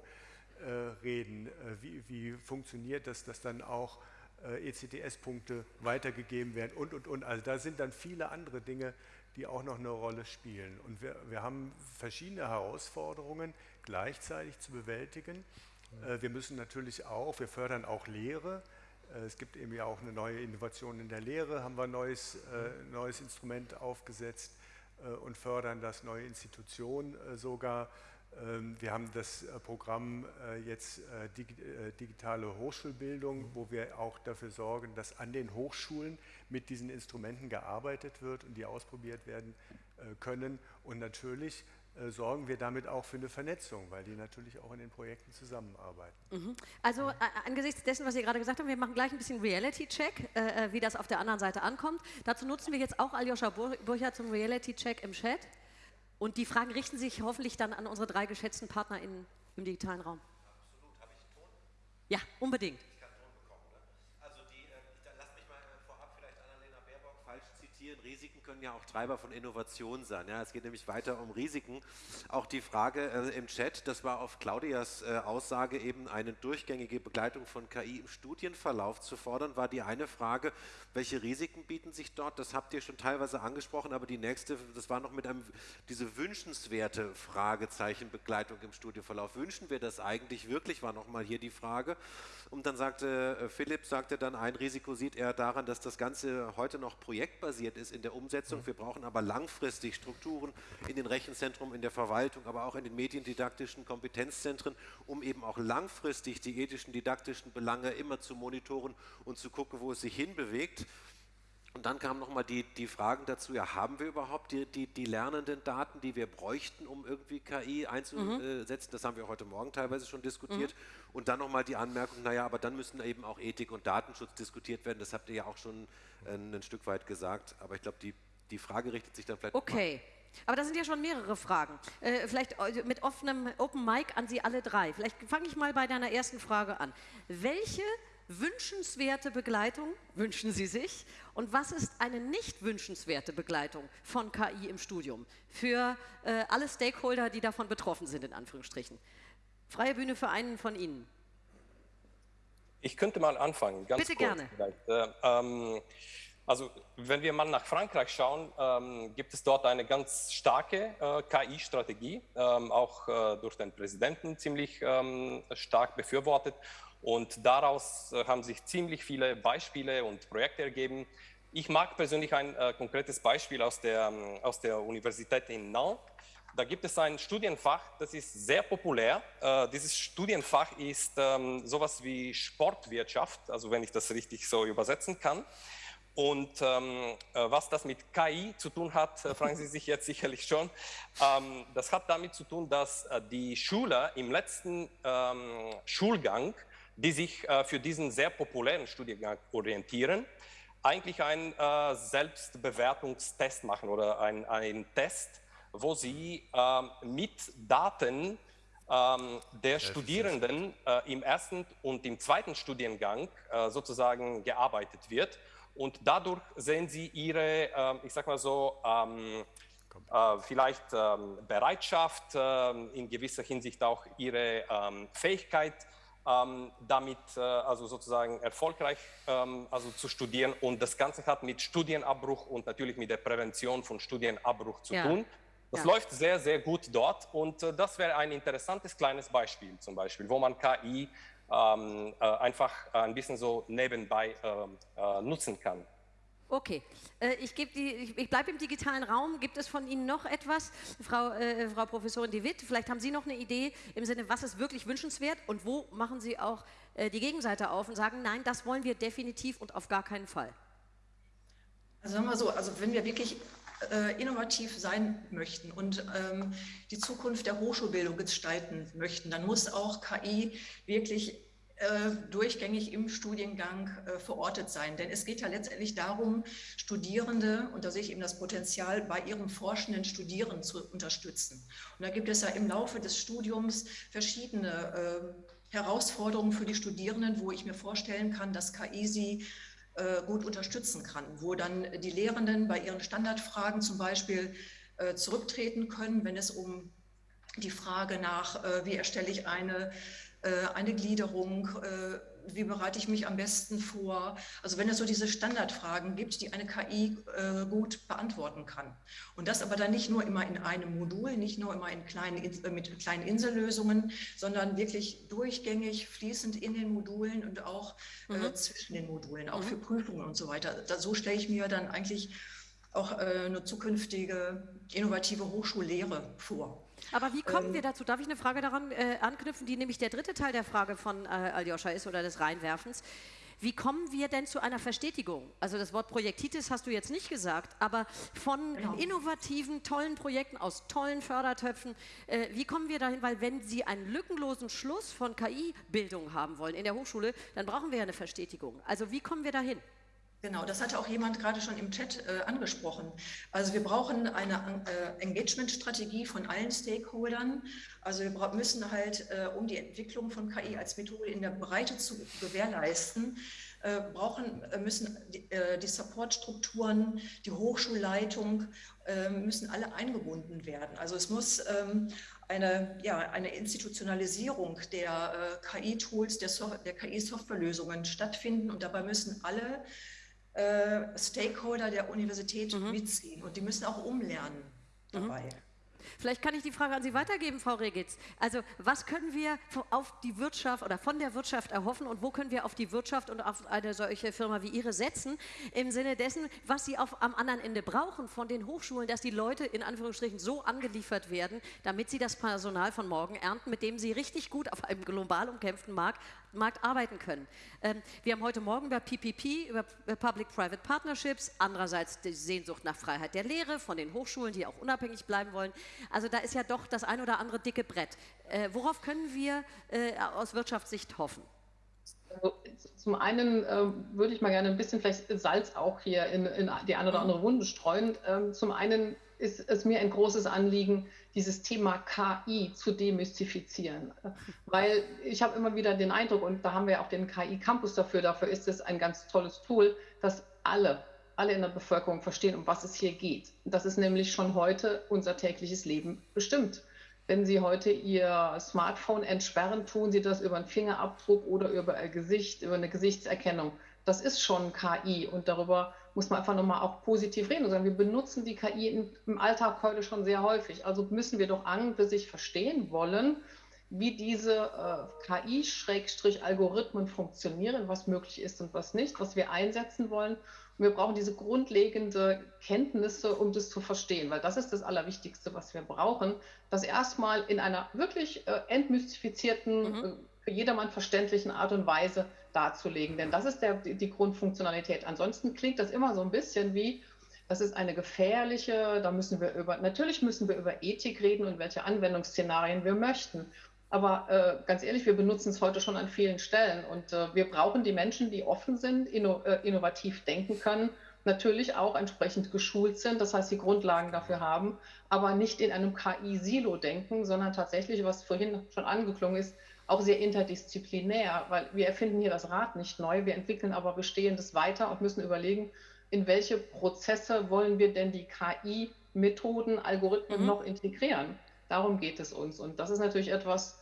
äh, reden. Wie, wie funktioniert das, dass dann auch äh, ECTS-Punkte weitergegeben werden und, und, und. Also da sind dann viele andere Dinge, die auch noch eine Rolle spielen. Und wir, wir haben verschiedene Herausforderungen gleichzeitig zu bewältigen. Äh, Wir müssen natürlich auch, wir fördern auch Lehre. Äh, Es gibt eben ja auch eine neue Innovation in der Lehre, haben wir ein neues, äh, neues Instrument aufgesetzt und fördern das, neue Institutionen sogar. Ähm, Wir haben das Programm jetzt Digi- digitale Hochschulbildung, wo wir auch dafür sorgen, dass an den Hochschulen mit diesen Instrumenten gearbeitet wird und die ausprobiert werden können. Und natürlich sorgen wir damit auch für eine Vernetzung, weil die natürlich auch in den Projekten zusammenarbeiten. Also äh, angesichts dessen, was Sie gerade gesagt haben, wir machen gleich ein bisschen Reality-Check, äh, äh, wie das auf der anderen Seite ankommt. Dazu nutzen wir jetzt auch Aljoscha Bur- Burcher zum Reality-Check im Chat. Und die Fragen richten sich hoffentlich dann an unsere drei geschätzten PartnerInnen im digitalen Raum. Absolut. Habe ich Ton? Ja, unbedingt. Risiken können ja auch Treiber von Innovation sein. Ja, es geht nämlich weiter um Risiken. Auch die Frage äh, im Chat, das war auf Claudias äh, Aussage eben eine durchgängige Begleitung von KI im Studienverlauf zu fordern, war die eine Frage, welche Risiken bieten sich dort? Das habt ihr schon teilweise angesprochen, aber die nächste, das war noch mit einem, diese wünschenswerte Fragezeichen Begleitung im Studienverlauf. Wünschen wir das eigentlich wirklich, war nochmal hier die Frage. Und dann sagte äh, Philipp, sagte dann, ein Risiko sieht er daran, dass das Ganze heute noch projektbasiert ist in der Umsetzung. Wir brauchen aber langfristig Strukturen in den Rechenzentren, in der Verwaltung, aber auch in den mediendidaktischen Kompetenzzentren, um eben auch langfristig die ethischen, didaktischen Belange immer zu monitoren und zu gucken, wo es sich hinbewegt. Und dann kamen nochmal die, die Fragen dazu, ja, haben wir überhaupt die, die, die lernenden Daten, die wir bräuchten, um irgendwie KI einzusetzen? Mhm. Das haben wir heute Morgen teilweise schon diskutiert. Mhm. Und dann nochmal die Anmerkung, naja, aber dann müssen eben auch Ethik und Datenschutz diskutiert werden. Das habt ihr ja auch schon ein, ein Stück weit gesagt. Aber ich glaube, die, die Frage richtet sich dann vielleicht... Okay. Aber das sind ja schon mehrere Fragen. Äh, vielleicht mit offenem Open Mic an Sie alle drei. Vielleicht fange ich mal bei deiner ersten Frage an. Welche wünschenswerte Begleitung wünschen Sie sich? Und was ist eine nicht wünschenswerte Begleitung von KI im Studium für äh, alle Stakeholder, die davon betroffen sind, in Anführungsstrichen? Freie Bühne für einen von Ihnen. Ich könnte mal anfangen. Bitte kurz gerne. Äh, ähm, also wenn wir mal nach Frankreich schauen, ähm, gibt es dort eine ganz starke äh, KI-Strategie, ähm, auch äh, durch den Präsidenten ziemlich ähm, stark befürwortet. Und daraus äh, haben sich ziemlich viele Beispiele und Projekte ergeben. Ich mag persönlich ein äh, konkretes Beispiel aus der, ähm, aus der Universität in Nantes. Da gibt es ein Studienfach, das ist sehr populär. Äh, dieses Studienfach ist ähm, sowas wie Sportwirtschaft, also wenn ich das richtig so übersetzen kann. Und ähm, äh, was das mit KI zu tun hat, äh, fragen Sie sich jetzt (laughs) sicherlich schon. Ähm, das hat damit zu tun, dass äh, die Schüler im letzten ähm, Schulgang die sich äh, für diesen sehr populären Studiengang orientieren, eigentlich einen äh, Selbstbewertungstest machen oder einen Test, wo sie äh, mit Daten ähm, der Studierenden äh, im ersten und im zweiten Studiengang äh, sozusagen gearbeitet wird. Und dadurch sehen sie ihre, ähm, ich sag mal so, ähm, äh, vielleicht ähm, Bereitschaft, ähm, in gewisser Hinsicht auch ihre ähm, Fähigkeit, ähm, damit äh, also sozusagen erfolgreich ähm, also zu studieren. Und das Ganze hat mit Studienabbruch und natürlich mit der Prävention von Studienabbruch zu ja. tun. Das ja. läuft sehr, sehr gut dort und äh, das wäre ein interessantes kleines Beispiel zum Beispiel, wo man KI ähm, äh, einfach ein bisschen so nebenbei ähm, äh, nutzen kann. Okay, äh, ich, ich, ich bleibe im digitalen Raum. Gibt es von Ihnen noch etwas, Frau, äh, Frau Professorin De Witt? Vielleicht haben Sie noch eine Idee im Sinne, was ist wirklich wünschenswert und wo machen Sie auch äh, die Gegenseite auf und sagen, nein, das wollen wir definitiv und auf gar keinen Fall? Also sagen wir so, also wenn wir wirklich äh, innovativ sein möchten und ähm, die Zukunft der Hochschulbildung gestalten möchten, dann muss auch KI wirklich äh, durchgängig im Studiengang äh, verortet sein. Denn es geht ja letztendlich darum, Studierende, und da sehe ich eben das Potenzial, bei ihrem forschenden Studieren zu unterstützen. Und da gibt es ja im Laufe des Studiums verschiedene Herausforderungen für die Studierenden, wo ich mir vorstellen kann, dass KI sie gut unterstützen kann, wo dann die Lehrenden bei ihren Standardfragen zum Beispiel zurücktreten können, wenn es um die Frage nach, wie erstelle ich eine äh, eine Gliederung, äh, wie bereite ich mich am besten vor? Also wenn es so diese Standardfragen gibt, die eine KI äh, gut beantworten kann. Und das aber dann nicht nur immer in einem Modul, nicht nur immer in kleinen, mit kleinen Insellösungen, sondern wirklich durchgängig, fließend in den Modulen und auch mhm. zwischen den Modulen, auch mhm. für Prüfungen und so weiter. Da, so stelle ich mir dann eigentlich auch eine zukünftige innovative Hochschullehre vor. Aber wie kommen ähm, wir dazu? Darf ich eine Frage daran äh, anknüpfen, die nämlich der dritte Teil der Frage von äh, Aljoscha ist oder des Reinwerfens? Wie kommen wir denn zu einer Verstetigung? Also das Wort Projektitis hast du jetzt nicht gesagt, aber von genau. innovativen, tollen Projekten aus tollen Fördertöpfen, äh, wie kommen wir dahin? Weil wenn Sie einen lückenlosen Schluss von KI-Bildung haben wollen in der Hochschule, dann brauchen wir ja eine Verstetigung. Also wie kommen wir dahin? Genau, das hatte auch jemand gerade schon im Chat äh, angesprochen. Also wir brauchen eine äh, Engagement-Strategie von allen Stakeholdern. Also wir müssen halt, äh, um die Entwicklung von KI als Methode in der Breite zu gewährleisten, äh, brauchen, äh, müssen die, äh, die Supportstrukturen, die Hochschulleitung, müssen alle eingebunden werden. Also es muss ähm, eine, ja, eine Institutionalisierung der KI-Tools, der, so der KI-Softwarelösungen stattfinden und dabei müssen alle äh, Stakeholder der Universität mhm. mitziehen und die müssen auch umlernen mhm. dabei. Mhm. Vielleicht kann ich die Frage an Sie weitergeben, Frau Regitz. Also was können wir auf die Wirtschaft oder von der Wirtschaft erhoffen und wo können wir auf die Wirtschaft und auf eine solche Firma wie Ihre setzen, im Sinne dessen, was Sie auf, am anderen Ende brauchen von den Hochschulen, dass die Leute in Anführungsstrichen so angeliefert werden, damit sie das Personal von morgen ernten, mit dem sie richtig gut auf einem global umkämpften Markt Markt arbeiten können. Ähm, wir haben heute Morgen über PPP, über Public-Private Partnerships, andererseits die Sehnsucht nach Freiheit der Lehre von den Hochschulen, die auch unabhängig bleiben wollen. Also da ist ja doch das ein oder andere dicke Brett. Äh, worauf können wir äh, aus Wirtschaftssicht hoffen? Also, zum einen äh, würde ich mal gerne ein bisschen vielleicht Salz auch hier in, in die eine oder andere Wunde streuen. Ähm, zum einen ist es mir ein großes Anliegen, dieses Thema KI zu demystifizieren. Weil ich habe immer wieder den Eindruck, und da haben wir auch den KI-Campus dafür, dafür ist es ein ganz tolles Tool, dass alle, alle in der Bevölkerung verstehen, um was es hier geht. Das ist nämlich schon heute unser tägliches Leben bestimmt. Wenn Sie heute Ihr Smartphone entsperren, tun Sie das über einen Fingerabdruck oder über ein Gesicht, über eine Gesichtserkennung. Das ist schon KI und darüber muss man einfach nochmal auch positiv reden und sagen, wir benutzen die KI im Alltag heute schon sehr häufig. Also müssen wir doch an für sich verstehen wollen, wie diese äh, KI-Algorithmen funktionieren, was möglich ist und was nicht, was wir einsetzen wollen. Und wir brauchen diese grundlegende Kenntnisse, um das zu verstehen, weil das ist das Allerwichtigste, was wir brauchen, das erstmal in einer wirklich äh, entmystifizierten, mhm. äh, für jedermann verständlichen Art und Weise darzulegen. Denn das ist der, die, Grundfunktionalität. Ansonsten klingt das immer so ein bisschen wie, das ist eine gefährliche, da müssen wir über, natürlich müssen wir über Ethik reden und welche Anwendungsszenarien wir möchten. Aber äh, ganz ehrlich, wir benutzen es heute schon an vielen Stellen und äh, wir brauchen die Menschen, die offen sind, inno, äh, innovativ denken können, natürlich auch entsprechend geschult sind, das heißt die Grundlagen dafür haben, aber nicht in einem KI-Silo denken, sondern tatsächlich, was vorhin schon angeklungen ist, auch sehr interdisziplinär, weil wir erfinden hier das Rad nicht neu, wir entwickeln aber Bestehendes weiter und müssen überlegen, in welche Prozesse wollen wir denn die KI-Methoden, Algorithmen mhm. noch integrieren. Darum geht es uns. Und das ist natürlich etwas,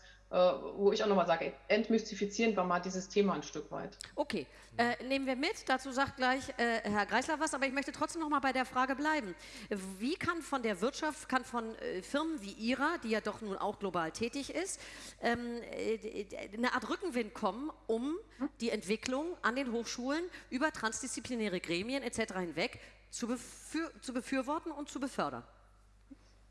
wo ich auch nochmal sage, entmystifizieren wir mal dieses Thema ein Stück weit. Okay, äh, nehmen wir mit. Dazu sagt gleich äh, Herr Greisler was, aber ich möchte trotzdem noch mal bei der Frage bleiben. Wie kann von der Wirtschaft, kann von äh, Firmen wie Ihrer, die ja doch nun auch global tätig ist, ähm, äh, eine Art Rückenwind kommen, um die Entwicklung an den Hochschulen über transdisziplinäre Gremien etc. hinweg zu, befür zu befürworten und zu befördern?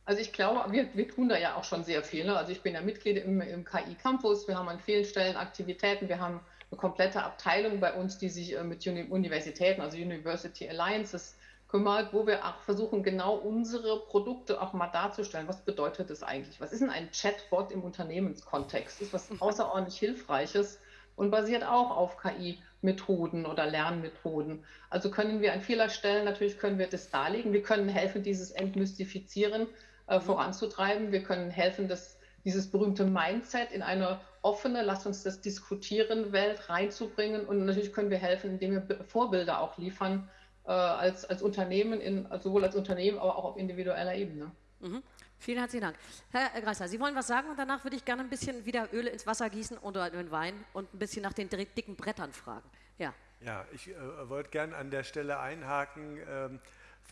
Also ich glaube, wir, wir tun da ja auch schon sehr viel. Ne? Also ich bin ja Mitglied im, im KI Campus, wir haben an vielen Stellen Aktivitäten, wir haben eine komplette Abteilung bei uns, die sich äh, mit Uni Universitäten, also University Alliances, kümmert, wo wir auch versuchen, genau unsere Produkte auch mal darzustellen. Was bedeutet das eigentlich? Was ist denn ein Chatbot im Unternehmenskontext? Das ist was außerordentlich Hilfreiches und basiert auch auf KI-Methoden oder Lernmethoden. Also können wir an vieler Stellen natürlich können wir das darlegen. Wir können helfen, dieses Entmystifizieren äh, voranzutreiben. Wir können helfen, das, dieses berühmte Mindset in eine offene, lass uns das diskutieren, Welt reinzubringen. Und natürlich können wir helfen, indem wir Vorbilder auch liefern, äh, als, als Unternehmen, in, sowohl als Unternehmen, aber auch auf individueller Ebene. Mhm. Vielen herzlichen Dank. Herr Greisler, Sie wollen was sagen und danach würde ich gerne ein bisschen wieder Öl ins Wasser gießen oder in den Wein und ein bisschen nach den dicken Brettern fragen. Ja, ja ich äh, wollte gerne an der Stelle einhaken. Ähm,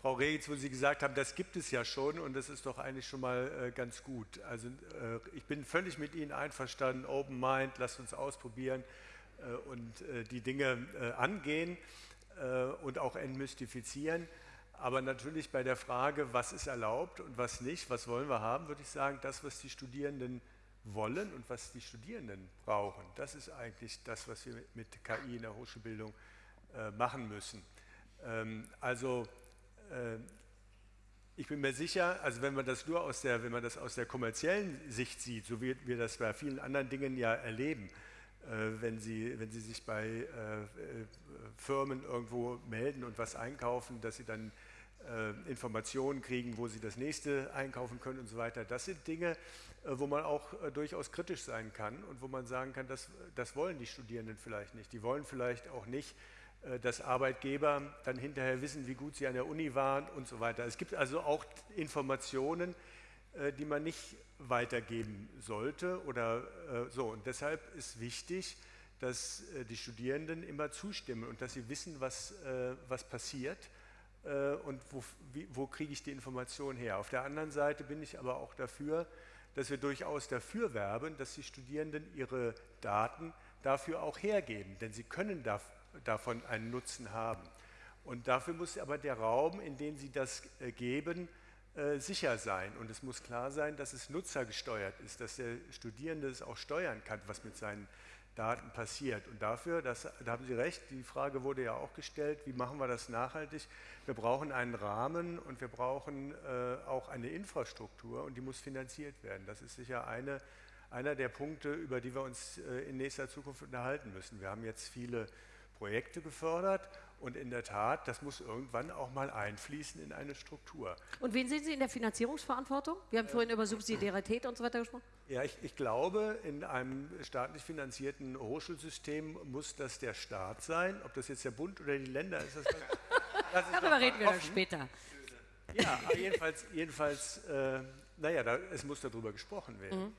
Frau Regitz, wo Sie gesagt haben, das gibt es ja schon und das ist doch eigentlich schon mal äh, ganz gut. Also äh, ich bin völlig mit Ihnen einverstanden, Open Mind, lasst uns ausprobieren äh, und äh, die Dinge äh, angehen äh, und auch entmystifizieren. Aber natürlich bei der Frage, was ist erlaubt und was nicht, was wollen wir haben, würde ich sagen, das, was die Studierenden wollen und was die Studierenden brauchen, das ist eigentlich das, was wir mit KI in der Hochschulbildung machen müssen. Ähm, also ich bin mir sicher, also wenn man das nur aus der, wenn man das aus der kommerziellen Sicht sieht, so wie wir das bei vielen anderen Dingen ja erleben, äh, wenn, sie, wenn sie sich bei äh, Firmen irgendwo melden und was einkaufen, dass sie dann Informationen kriegen, wo sie das nächste einkaufen können und so weiter. Das sind Dinge, wo man auch durchaus kritisch sein kann und wo man sagen kann, das, das wollen die Studierenden vielleicht nicht. Die wollen vielleicht auch nicht, dass Arbeitgeber dann hinterher wissen, wie gut sie an der Uni waren und so weiter. Es gibt also auch Informationen, die man nicht weitergeben sollte oder äh, so. Und deshalb ist wichtig, dass äh, die Studierenden immer zustimmen und dass sie wissen, was, äh, was passiert äh, und wo, wo kriege ich die Information her. Auf der anderen Seite bin ich aber auch dafür, dass wir durchaus dafür werben, dass die Studierenden ihre Daten dafür auch hergeben, denn sie können da, davon einen Nutzen haben. Und dafür muss aber der Raum, in dem sie das äh, geben, äh, sicher sein. Und es muss klar sein, dass es nutzergesteuert ist, dass der Studierende es auch steuern kann, was mit seinen Daten passiert. Und dafür, das, da haben Sie recht, die Frage wurde ja auch gestellt, wie machen wir das nachhaltig? Wir brauchen einen Rahmen und wir brauchen äh, auch eine Infrastruktur und die muss finanziert werden. Das ist sicher eine, einer der Punkte, über die wir uns äh, in nächster Zukunft unterhalten müssen. Wir haben jetzt viele Projekte gefördert und in der Tat, das muss irgendwann auch mal einfließen in eine Struktur. Und wen sehen Sie in der Finanzierungsverantwortung? Wir haben vorhin über Subsidiarität und so weiter gesprochen. Ja, ich, ich glaube, in einem staatlich finanzierten Hochschulsystem muss das der Staat sein. Ob das jetzt der Bund oder die Länder ist, das, (laughs) das ist Darüber reden wir dann später. Ja, jedenfalls, jedenfalls äh, naja, da, es muss darüber gesprochen werden. Mhm.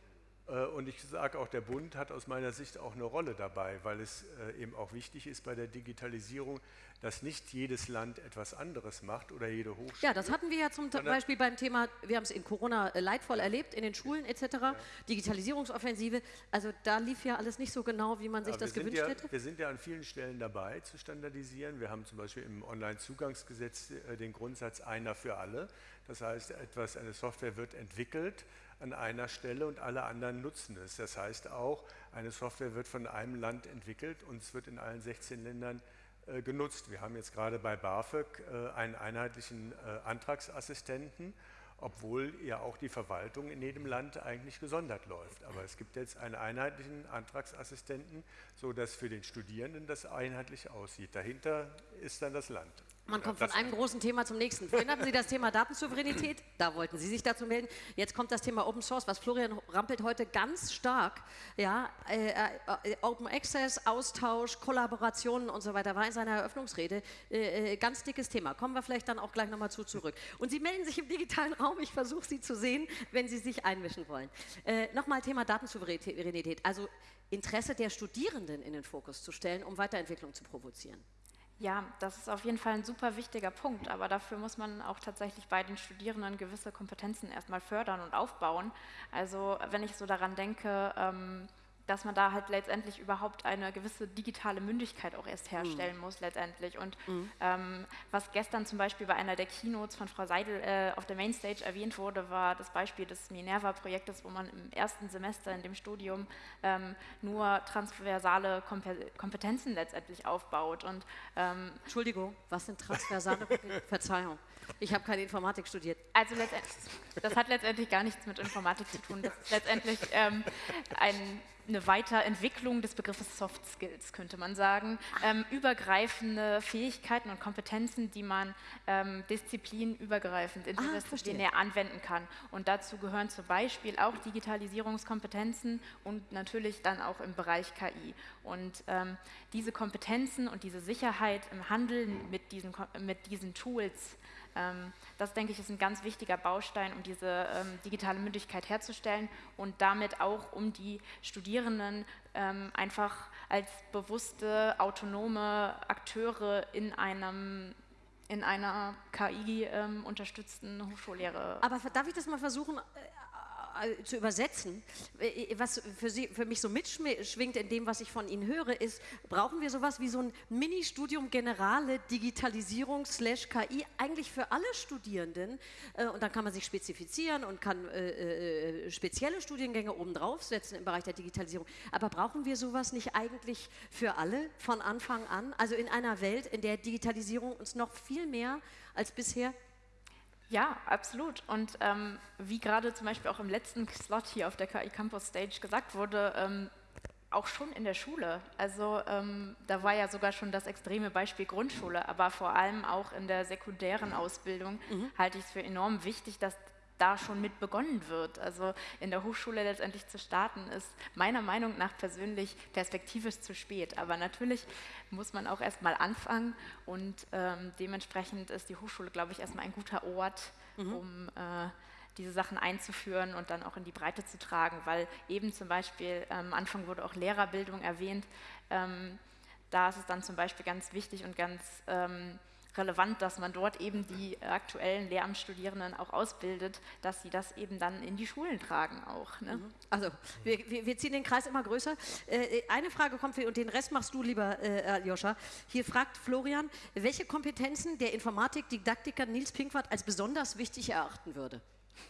Äh, und ich sage auch, der Bund hat aus meiner Sicht auch eine Rolle dabei, weil es äh, eben auch wichtig ist bei der Digitalisierung, dass nicht jedes Land etwas anderes macht oder jede Hochschule. Ja, das hatten wir ja zum Beispiel beim Thema, wir haben es in Corona äh, leidvoll erlebt, in den Schulen etc., ja. Digitalisierungsoffensive. Also da lief ja alles nicht so genau, wie man sich ja, das gewünscht ja, hätte. Wir sind ja an vielen Stellen dabei zu standardisieren. Wir haben zum Beispiel im Onlinezugangsgesetz den Grundsatz einer für alle. Das heißt, etwas, eine Software wird entwickelt, an einer Stelle und alle anderen nutzen es. Das heißt auch, eine Software wird von einem Land entwickelt und es wird in allen 16 Ländern äh, genutzt. Wir haben jetzt gerade bei BAföG äh, einen einheitlichen äh, Antragsassistenten, obwohl ja auch die Verwaltung in jedem Land eigentlich gesondert läuft. Aber es gibt jetzt einen einheitlichen Antragsassistenten, sodass für den Studierenden das einheitlich aussieht. Dahinter ist dann das Land. Man kommt von einem großen Thema zum nächsten. Vorhin hatten Sie das Thema Datensouveränität, da wollten Sie sich dazu melden. Jetzt kommt das Thema Open Source, was Florian rampelt heute ganz stark. Ja, äh, äh, Open Access, Austausch, Kollaborationen und so weiter war in seiner Eröffnungsrede äh, äh ganz dickes Thema. Kommen wir vielleicht dann auch gleich nochmal zu zurück. Und Sie melden sich im digitalen Raum. Ich versuche Sie zu sehen, wenn Sie sich einmischen wollen. Äh, Nochmal Thema Datensouveränität, also Interesse der Studierenden in den Fokus zu stellen, um Weiterentwicklung zu provozieren. Ja, das ist auf jeden Fall ein super wichtiger Punkt, aber dafür muss man auch tatsächlich bei den Studierenden gewisse Kompetenzen erstmal fördern und aufbauen. Also wenn ich so daran denke, ähm, dass man da halt letztendlich überhaupt eine gewisse digitale Mündigkeit auch erst herstellen mhm. muss letztendlich. Und mhm. ähm, was gestern zum Beispiel bei einer der Keynotes von Frau Seidel äh, auf der Mainstage erwähnt wurde, war das Beispiel des Minerva-Projektes, wo man im ersten Semester in dem Studium ähm, nur transversale Kompetenzen letztendlich aufbaut. Und, ähm, Entschuldigung, was sind transversale (laughs) Verzeihung. Ich habe keine Informatik studiert. Also das hat letztendlich gar nichts mit Informatik zu tun. Das ist letztendlich ähm, ein eine Weiterentwicklung des Begriffes Soft Skills, könnte man sagen. Ähm, übergreifende Fähigkeiten und Kompetenzen, die man ähm, disziplinübergreifend, interdisziplinär ah, anwenden kann. Und dazu gehören zum Beispiel auch Digitalisierungskompetenzen und natürlich dann auch im Bereich KI. Und ähm, diese Kompetenzen und diese Sicherheit im Handeln mit diesen, mit diesen Tools das, denke ich, ist ein ganz wichtiger Baustein, um diese ähm, digitale Mündigkeit herzustellen und damit auch, um die Studierenden ähm, einfach als bewusste, autonome Akteure in einem in einer KI-unterstützten ähm, Hochschullehre. Aber darf ich das mal versuchen, äh, zu übersetzen, äh, was für, Sie, für mich so mitschwingt in dem, was ich von Ihnen höre, ist, brauchen wir sowas wie so ein Mini-Studium Generale Digitalisierung slash KI eigentlich für alle Studierenden äh, und dann kann man sich spezifizieren und kann äh, spezielle Studiengänge obendrauf setzen im Bereich der Digitalisierung. Aber brauchen wir sowas nicht eigentlich für alle von Anfang an? Also in einer Welt, in der Digitalisierung uns noch viel mehr als bisher ja, absolut. Und ähm, wie gerade zum Beispiel auch im letzten Slot hier auf der KI Campus Stage gesagt wurde, ähm, auch schon in der Schule. Also ähm, da war ja sogar schon das extreme Beispiel Grundschule, aber vor allem auch in der sekundären Ausbildung mhm. halte ich es für enorm wichtig, dass da schon mit begonnen wird. Also in der Hochschule letztendlich zu starten, ist meiner Meinung nach persönlich perspektivisch zu spät. Aber natürlich muss man auch erstmal anfangen und ähm, dementsprechend ist die Hochschule, glaube ich, erstmal ein guter Ort, mhm. um äh, diese Sachen einzuführen und dann auch in die Breite zu tragen, weil eben zum Beispiel am ähm, Anfang wurde auch Lehrerbildung erwähnt. Ähm, da ist es dann zum Beispiel ganz wichtig und ganz ähm, relevant, dass man dort eben die aktuellen Lehramtsstudierenden auch ausbildet, dass sie das eben dann in die Schulen tragen auch. Ne? Mhm. Also wir, wir, ziehen den Kreis immer größer. Äh, eine Frage kommt und den Rest machst du lieber, äh, Aljoscha. Hier fragt Florian, welche Kompetenzen der Informatik-Didaktiker Nils Pinkwart als besonders wichtig erachten würde.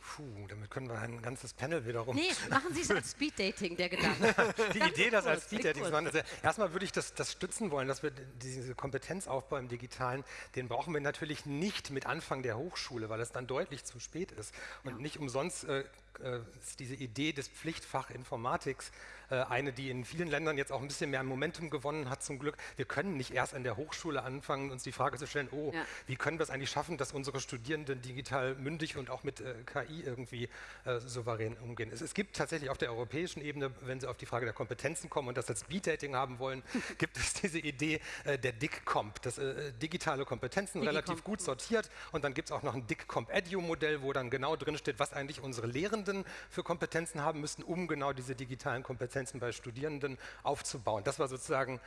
Puh, damit können wir ein ganzes Panel wiederum. Nee, machen Sie es als (laughs) Speeddating, der Gedanke. die Idee, das als (laughs) Speeddating zu machen. Erstmal würde ich das, das stützen wollen, dass wir diese Kompetenzaufbau im Digitalen, den brauchen wir natürlich nicht mit Anfang der Hochschule, weil es dann deutlich zu spät ist. Und ja. nicht umsonst äh, äh, ist diese Idee des Pflichtfach Informatiks äh, eine, die in vielen Ländern jetzt auch ein bisschen mehr Momentum gewonnen hat zum Glück. Wir können nicht erst an der Hochschule anfangen, uns die Frage zu stellen, oh, ja. wie können wir es eigentlich schaffen, dass unsere Studierenden digital mündig und auch mit äh, KI irgendwie äh, souverän umgehen. Es, es, gibt tatsächlich auf der europäischen Ebene, wenn Sie auf die Frage der Kompetenzen kommen und das als Speed-Dating haben wollen, (laughs) gibt es diese Idee der DIC-Comp, das digitale Kompetenzen Digi relativ gut sortiert und dann gibt es auch noch ein DIC-Comp-Edu-Modell, wo dann genau drinsteht, was eigentlich unsere Lehrenden für Kompetenzen haben müssten, um genau diese digitalen Kompetenzen bei Studierenden aufzubauen. Das war sozusagen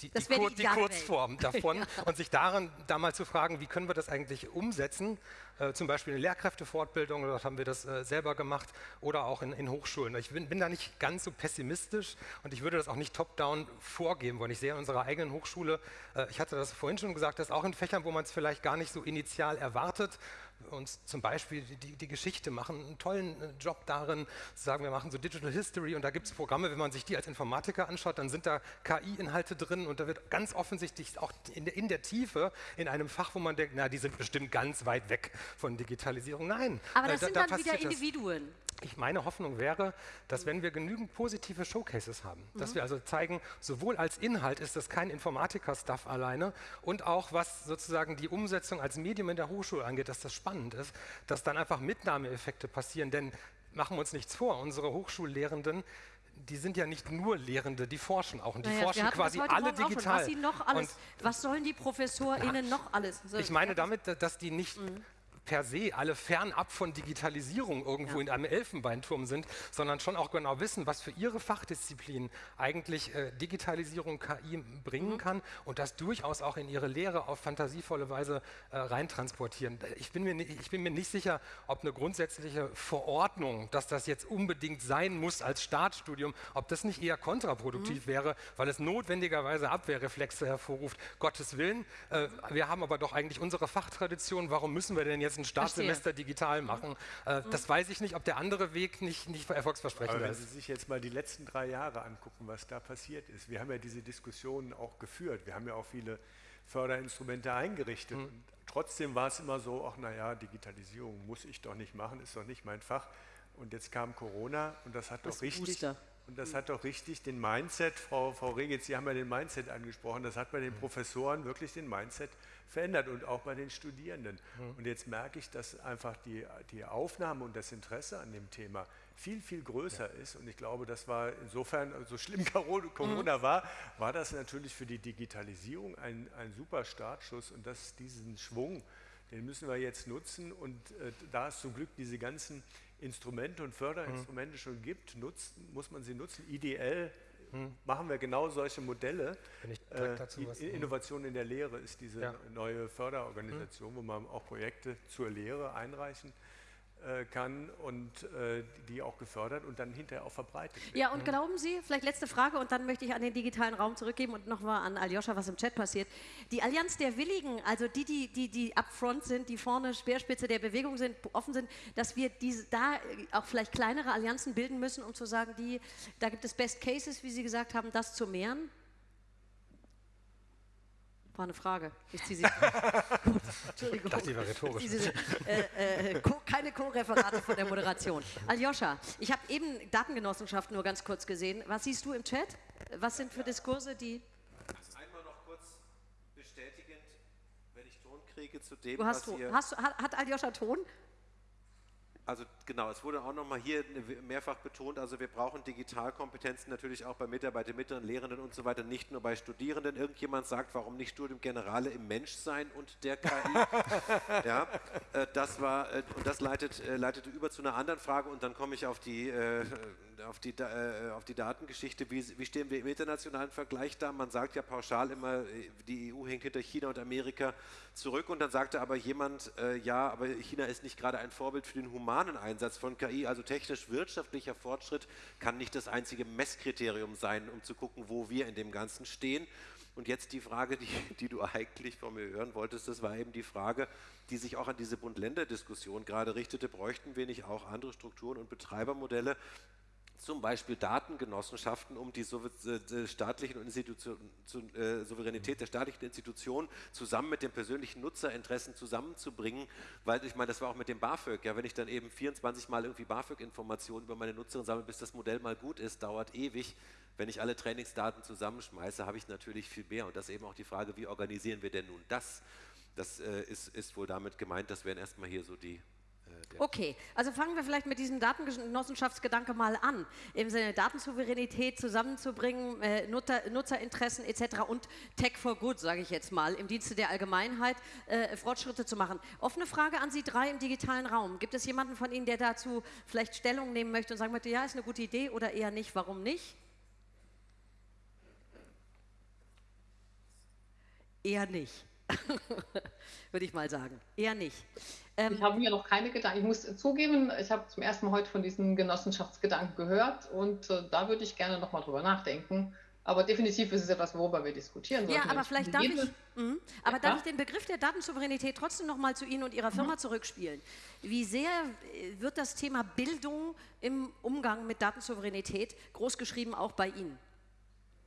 die, die, Kur die, die Kurzform (laughs) davon. ja. Und sich daran da mal zu fragen, wie können wir das eigentlich umsetzen, äh, zum Beispiel in Lehrkräftefortbildung, dort haben wir das äh, selber gemacht, oder auch in, in Hochschulen. Ich bin, bin, da nicht ganz so pessimistisch und ich würde das auch nicht top-down vorgeben wollen. Ich sehe in unserer eigenen Hochschule, äh, ich hatte das vorhin schon gesagt, dass auch in Fächern, wo man es vielleicht gar nicht so initial erwartet, uns zum Beispiel die, die, Geschichte machen, einen tollen äh, Job darin, sagen wir machen so Digital History und da gibt es Programme, wenn man sich die als Informatiker anschaut, dann sind da KI-Inhalte drin und da wird ganz offensichtlich auch in der, in der, Tiefe in einem Fach, wo man denkt, na, die sind bestimmt ganz weit weg von Digitalisierung. Nein. Aber das äh, sind da, dann wieder Individuen. Ich meine Hoffnung wäre, dass wenn wir genügend positive Showcases haben, mhm. dass wir also zeigen, sowohl als Inhalt ist das kein Informatiker-Stuff alleine und auch was sozusagen die Umsetzung als Medium in der Hochschule angeht, dass das spannend ist, dass dann einfach Mitnahmeeffekte passieren, denn machen wir uns nichts vor, unsere Hochschullehrenden, die sind ja nicht nur Lehrende, die forschen auch und die naja, forschen quasi alle digital. Was, noch alles, was sollen die ProfessorInnen noch alles? So, ich meine damit, dass die nicht mhm per se alle fernab von Digitalisierung irgendwo ja. in einem Elfenbeinturm sind, sondern schon auch genau wissen, was für ihre Fachdisziplin eigentlich äh, Digitalisierung, KI bringen mhm. kann und das durchaus auch in ihre Lehre auf fantasievolle Weise äh, reintransportieren. Ich bin, mir, ich bin mir nicht sicher, ob eine grundsätzliche Verordnung, dass das jetzt unbedingt sein muss als Startstudium, ob das nicht eher kontraproduktiv mhm. wäre, weil es notwendigerweise Abwehrreflexe hervorruft. Gottes Willen, äh, wir haben aber doch eigentlich unsere Fachtradition, warum müssen wir denn jetzt ein Startsemester digital machen. Äh, mhm. Das weiß ich nicht, ob der andere Weg nicht, nicht erfolgsversprechend ist. Wenn Sie sich jetzt mal die letzten drei Jahre angucken, was da passiert ist. Wir haben ja diese Diskussionen auch geführt. Wir haben ja auch viele Förderinstrumente eingerichtet. Mhm. trotzdem war es immer so, ach naja, Digitalisierung muss ich doch nicht machen, ist doch nicht mein Fach. Und jetzt kam Corona und das hat das doch richtig, Booster. Und das hat doch richtig den Mindset, Frau, Frau Regitz, Sie haben ja den Mindset angesprochen, das hat bei den mhm. Professoren wirklich den Mindset verändert und auch bei den Studierenden. Mhm. Und jetzt merke ich, dass einfach die, die Aufnahme und das Interesse an dem Thema viel, viel größer ja. ist. Und ich glaube, das war insofern, so schlimm (laughs) Corona mhm. war, war das natürlich für die Digitalisierung ein, ein super Startschuss. Und das, diesen Schwung, den müssen wir jetzt nutzen. Und äh, da es zum Glück diese ganzen Instrumente und Förderinstrumente mhm. schon gibt, nutzt, muss man sie nutzen. IDL hm. machen wir genau solche Modelle. Äh, was, hm. Innovation in der Lehre ist diese ja. neue Förderorganisation, hm. wo man auch Projekte zur Lehre einreichen äh, kann und äh, die auch gefördert und dann hinterher auch verbreitet wird. Ja, und glauben Sie, vielleicht letzte Frage und dann möchte ich an den digitalen Raum zurückgeben und nochmal an Aljoscha, was im Chat passiert. Die Allianz der Willigen, also die, die, die, die upfront sind, die vorne Speerspitze der Bewegung sind, offen sind, dass wir diese, da auch vielleicht kleinere Allianzen bilden müssen, um zu sagen, die, da gibt es Best Cases, wie Sie gesagt haben, das zu mehren? War eine Frage. Ich ziehe sie. (laughs) Gut, Entschuldigung. Das war rhetorisch. Diese, äh, äh, keine Co-Referate von der Moderation. Aljoscha, ich habe eben Datengenossenschaft nur ganz kurz gesehen. Was siehst du im Chat? Was sind für Diskurse, die... Einmal noch kurz bestätigend, wenn ich Ton kriege zu dem, Du hast was Ton. hier... Hast, du- hat, hat Aljoscha Ton? Also genau, es wurde auch nochmal hier mehrfach betont, also wir brauchen Digitalkompetenzen natürlich auch bei Mitarbeitern, Mittleren, Lehrenden und so weiter, nicht nur bei Studierenden. Irgendjemand sagt, warum nicht Studium Generale im Menschsein und der KI? (laughs) ja, äh, das war, äh, und das leitet, äh, leitete über zu einer anderen Frage und dann komme ich auf die, äh, auf die, äh, auf die Datengeschichte. Wie, wie stehen wir im internationalen Vergleich da? Man sagt ja pauschal immer, äh, die EU hängt hinter China und Amerika zurück und dann sagte aber jemand, äh, ja, aber China ist nicht gerade ein Vorbild für den humanen Einsatz von KI, also technisch-wirtschaftlicher Fortschritt kann nicht das einzige Messkriterium sein, um zu gucken, wo wir in dem Ganzen stehen. Und jetzt die Frage, die, die du eigentlich von mir hören wolltest, das war eben die Frage, die sich auch an diese Bund-Länder-Diskussion gerade richtete, bräuchten wir nicht auch andere Strukturen und Betreibermodelle, zum Beispiel Datengenossenschaften, um die äh, staatlichen Institutionen, äh, Souveränität der staatlichen Institutionen zusammen mit den persönlichen Nutzerinteressen zusammenzubringen, weil ich meine, das war auch mit dem BAföG, ja, wenn ich dann eben 24 Mal irgendwie BAföG-Informationen über meine Nutzerin sammle, bis das Modell mal gut ist, dauert ewig. Wenn ich alle Trainingsdaten zusammenschmeiße, habe ich natürlich viel mehr und das ist eben auch die Frage, wie organisieren wir denn nun das? Das äh, ist, ist wohl damit gemeint, das wären erstmal hier so die Okay, also fangen wir vielleicht mit diesem Datengenossenschaftsgedanke mal an. Im Sinne Datensouveränität zusammenzubringen, äh, Nutzer, Nutzerinteressen etc. und Tech for Good, sage ich jetzt mal, im Dienste der Allgemeinheit äh, Fortschritte zu machen. Offene Frage an Sie drei im digitalen Raum. Gibt es jemanden von Ihnen, der dazu vielleicht Stellung nehmen möchte und sagen möchte, ja, ist eine gute Idee oder eher nicht? Warum nicht? Eher nicht. (laughs) Würde ich mal sagen. Eher nicht. Ähm, Ich habe mir noch keine Gedanken. Ich muss zugeben, ich habe zum ersten Mal heute von diesen Genossenschaftsgedanken gehört und äh, da würde ich gerne nochmal drüber nachdenken. Aber definitiv ist es etwas, worüber wir diskutieren sollten. Ja, wenn aber ich vielleicht darf ich, mhm. aber Ja. darf ich den Begriff der Datensouveränität trotzdem noch mal zu Ihnen und Ihrer Mhm. Firma zurückspielen. Wie sehr äh, wird das Thema Bildung im Umgang mit Datensouveränität großgeschrieben auch bei Ihnen?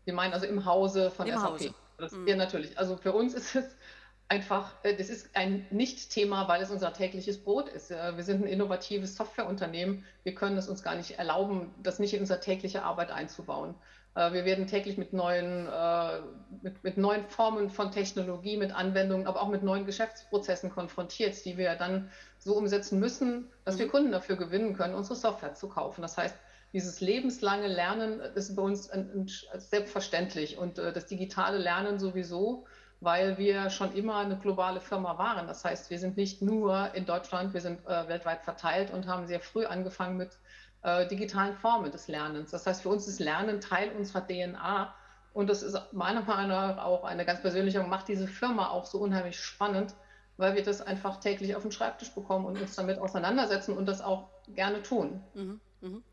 Sie meinen also im Hause von Im SAP. Hause. Mhm. Das, Ja, natürlich. Also für uns ist es einfach, äh, das ist ein Nicht-Thema, weil es unser tägliches Brot ist. Wir sind ein innovatives Softwareunternehmen. Wir können es uns gar nicht erlauben, das nicht in unsere tägliche Arbeit einzubauen. Äh, Wir werden täglich mit neuen, äh, mit, mit neuen Formen von Technologie, mit Anwendungen, aber auch mit neuen Geschäftsprozessen konfrontiert, die wir dann so umsetzen müssen, dass wir Kunden dafür gewinnen können, unsere Software zu kaufen. Das heißt, dieses lebenslange Lernen ist bei uns selbstverständlich und äh, das digitale Lernen sowieso, weil wir schon immer eine globale Firma waren. Das heißt, wir sind nicht nur in Deutschland, wir sind äh, weltweit verteilt und haben sehr früh angefangen mit äh, digitalen Formen des Lernens. Das heißt, für uns ist Lernen Teil unserer DNA und das ist meiner Meinung nach auch eine ganz persönliche macht diese Firma auch so unheimlich spannend, weil wir das einfach täglich auf den Schreibtisch bekommen und uns damit auseinandersetzen und das auch gerne tun. Mhm. Mhm.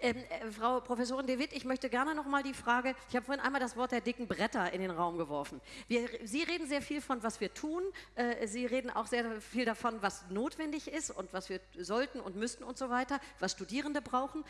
Ähm, äh, Frau Professorin De Witt, ich möchte gerne noch mal die Frage, ich habe vorhin einmal das Wort der dicken Bretter in den Raum geworfen. Wir, Sie reden sehr viel von, was wir tun. Äh, Sie reden auch sehr viel davon, was notwendig ist und was wir sollten und müssten und so weiter, was Studierende brauchen.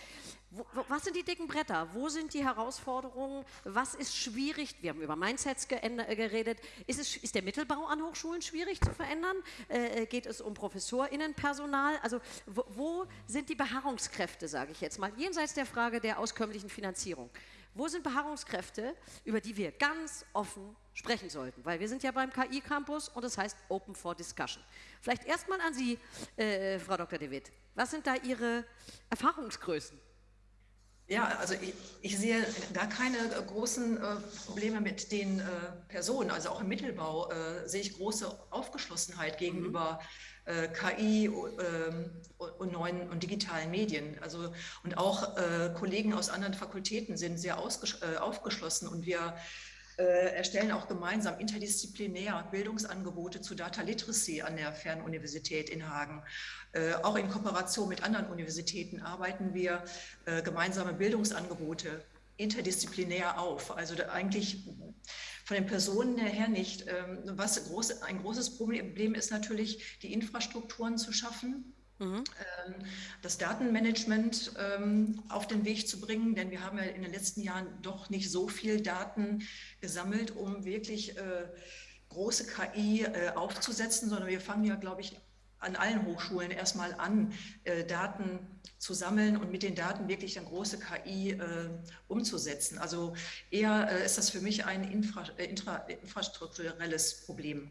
Wo, wo, was sind die dicken Bretter? Wo sind die Herausforderungen? Was ist schwierig? Wir haben über Mindsets äh, geredet. Ist, es, ist der Mittelbau an Hochschulen schwierig zu verändern? Äh, geht es um ProfessorInnenpersonal? Also wo, wo sind die Beharrungskräfte, sage ich jetzt mal, jenseits der Frage der auskömmlichen Finanzierung? Wo sind Beharrungskräfte, über die wir ganz offen sprechen sollten? Weil wir sind ja beim KI-Campus und das heißt Open for Discussion. Vielleicht erstmal an Sie, äh, Frau Dr. De Witt. Was sind da Ihre Erfahrungsgrößen? Ja, also ich, ich sehe gar keine großen äh, Probleme mit den äh, Personen. Also auch im Mittelbau äh, sehe ich große Aufgeschlossenheit gegenüber äh, KI ähm, und, neuen und digitalen Medien. Also und auch äh, Kollegen aus anderen Fakultäten sind sehr äh, aufgeschlossen und wir äh, erstellen auch gemeinsam interdisziplinär Bildungsangebote zu Data Literacy an der Fernuniversität in Hagen. Auch in Kooperation mit anderen Universitäten arbeiten wir gemeinsame Bildungsangebote interdisziplinär auf. Also eigentlich von den Personen her nicht. Ähm, was groß, ein großes Problem ist natürlich, die Infrastrukturen zu schaffen, Mhm. ähm, das Datenmanagement ähm, auf den Weg zu bringen, denn wir haben ja in den letzten Jahren doch nicht so viel Daten gesammelt, um wirklich äh, große KI äh, aufzusetzen, sondern wir fangen ja, glaube ich, an allen Hochschulen erstmal an, äh, Daten zu sammeln und mit den Daten wirklich dann große KI äh, umzusetzen. Also eher äh, ist das für mich ein Infra äh, intra infrastrukturelles Problem.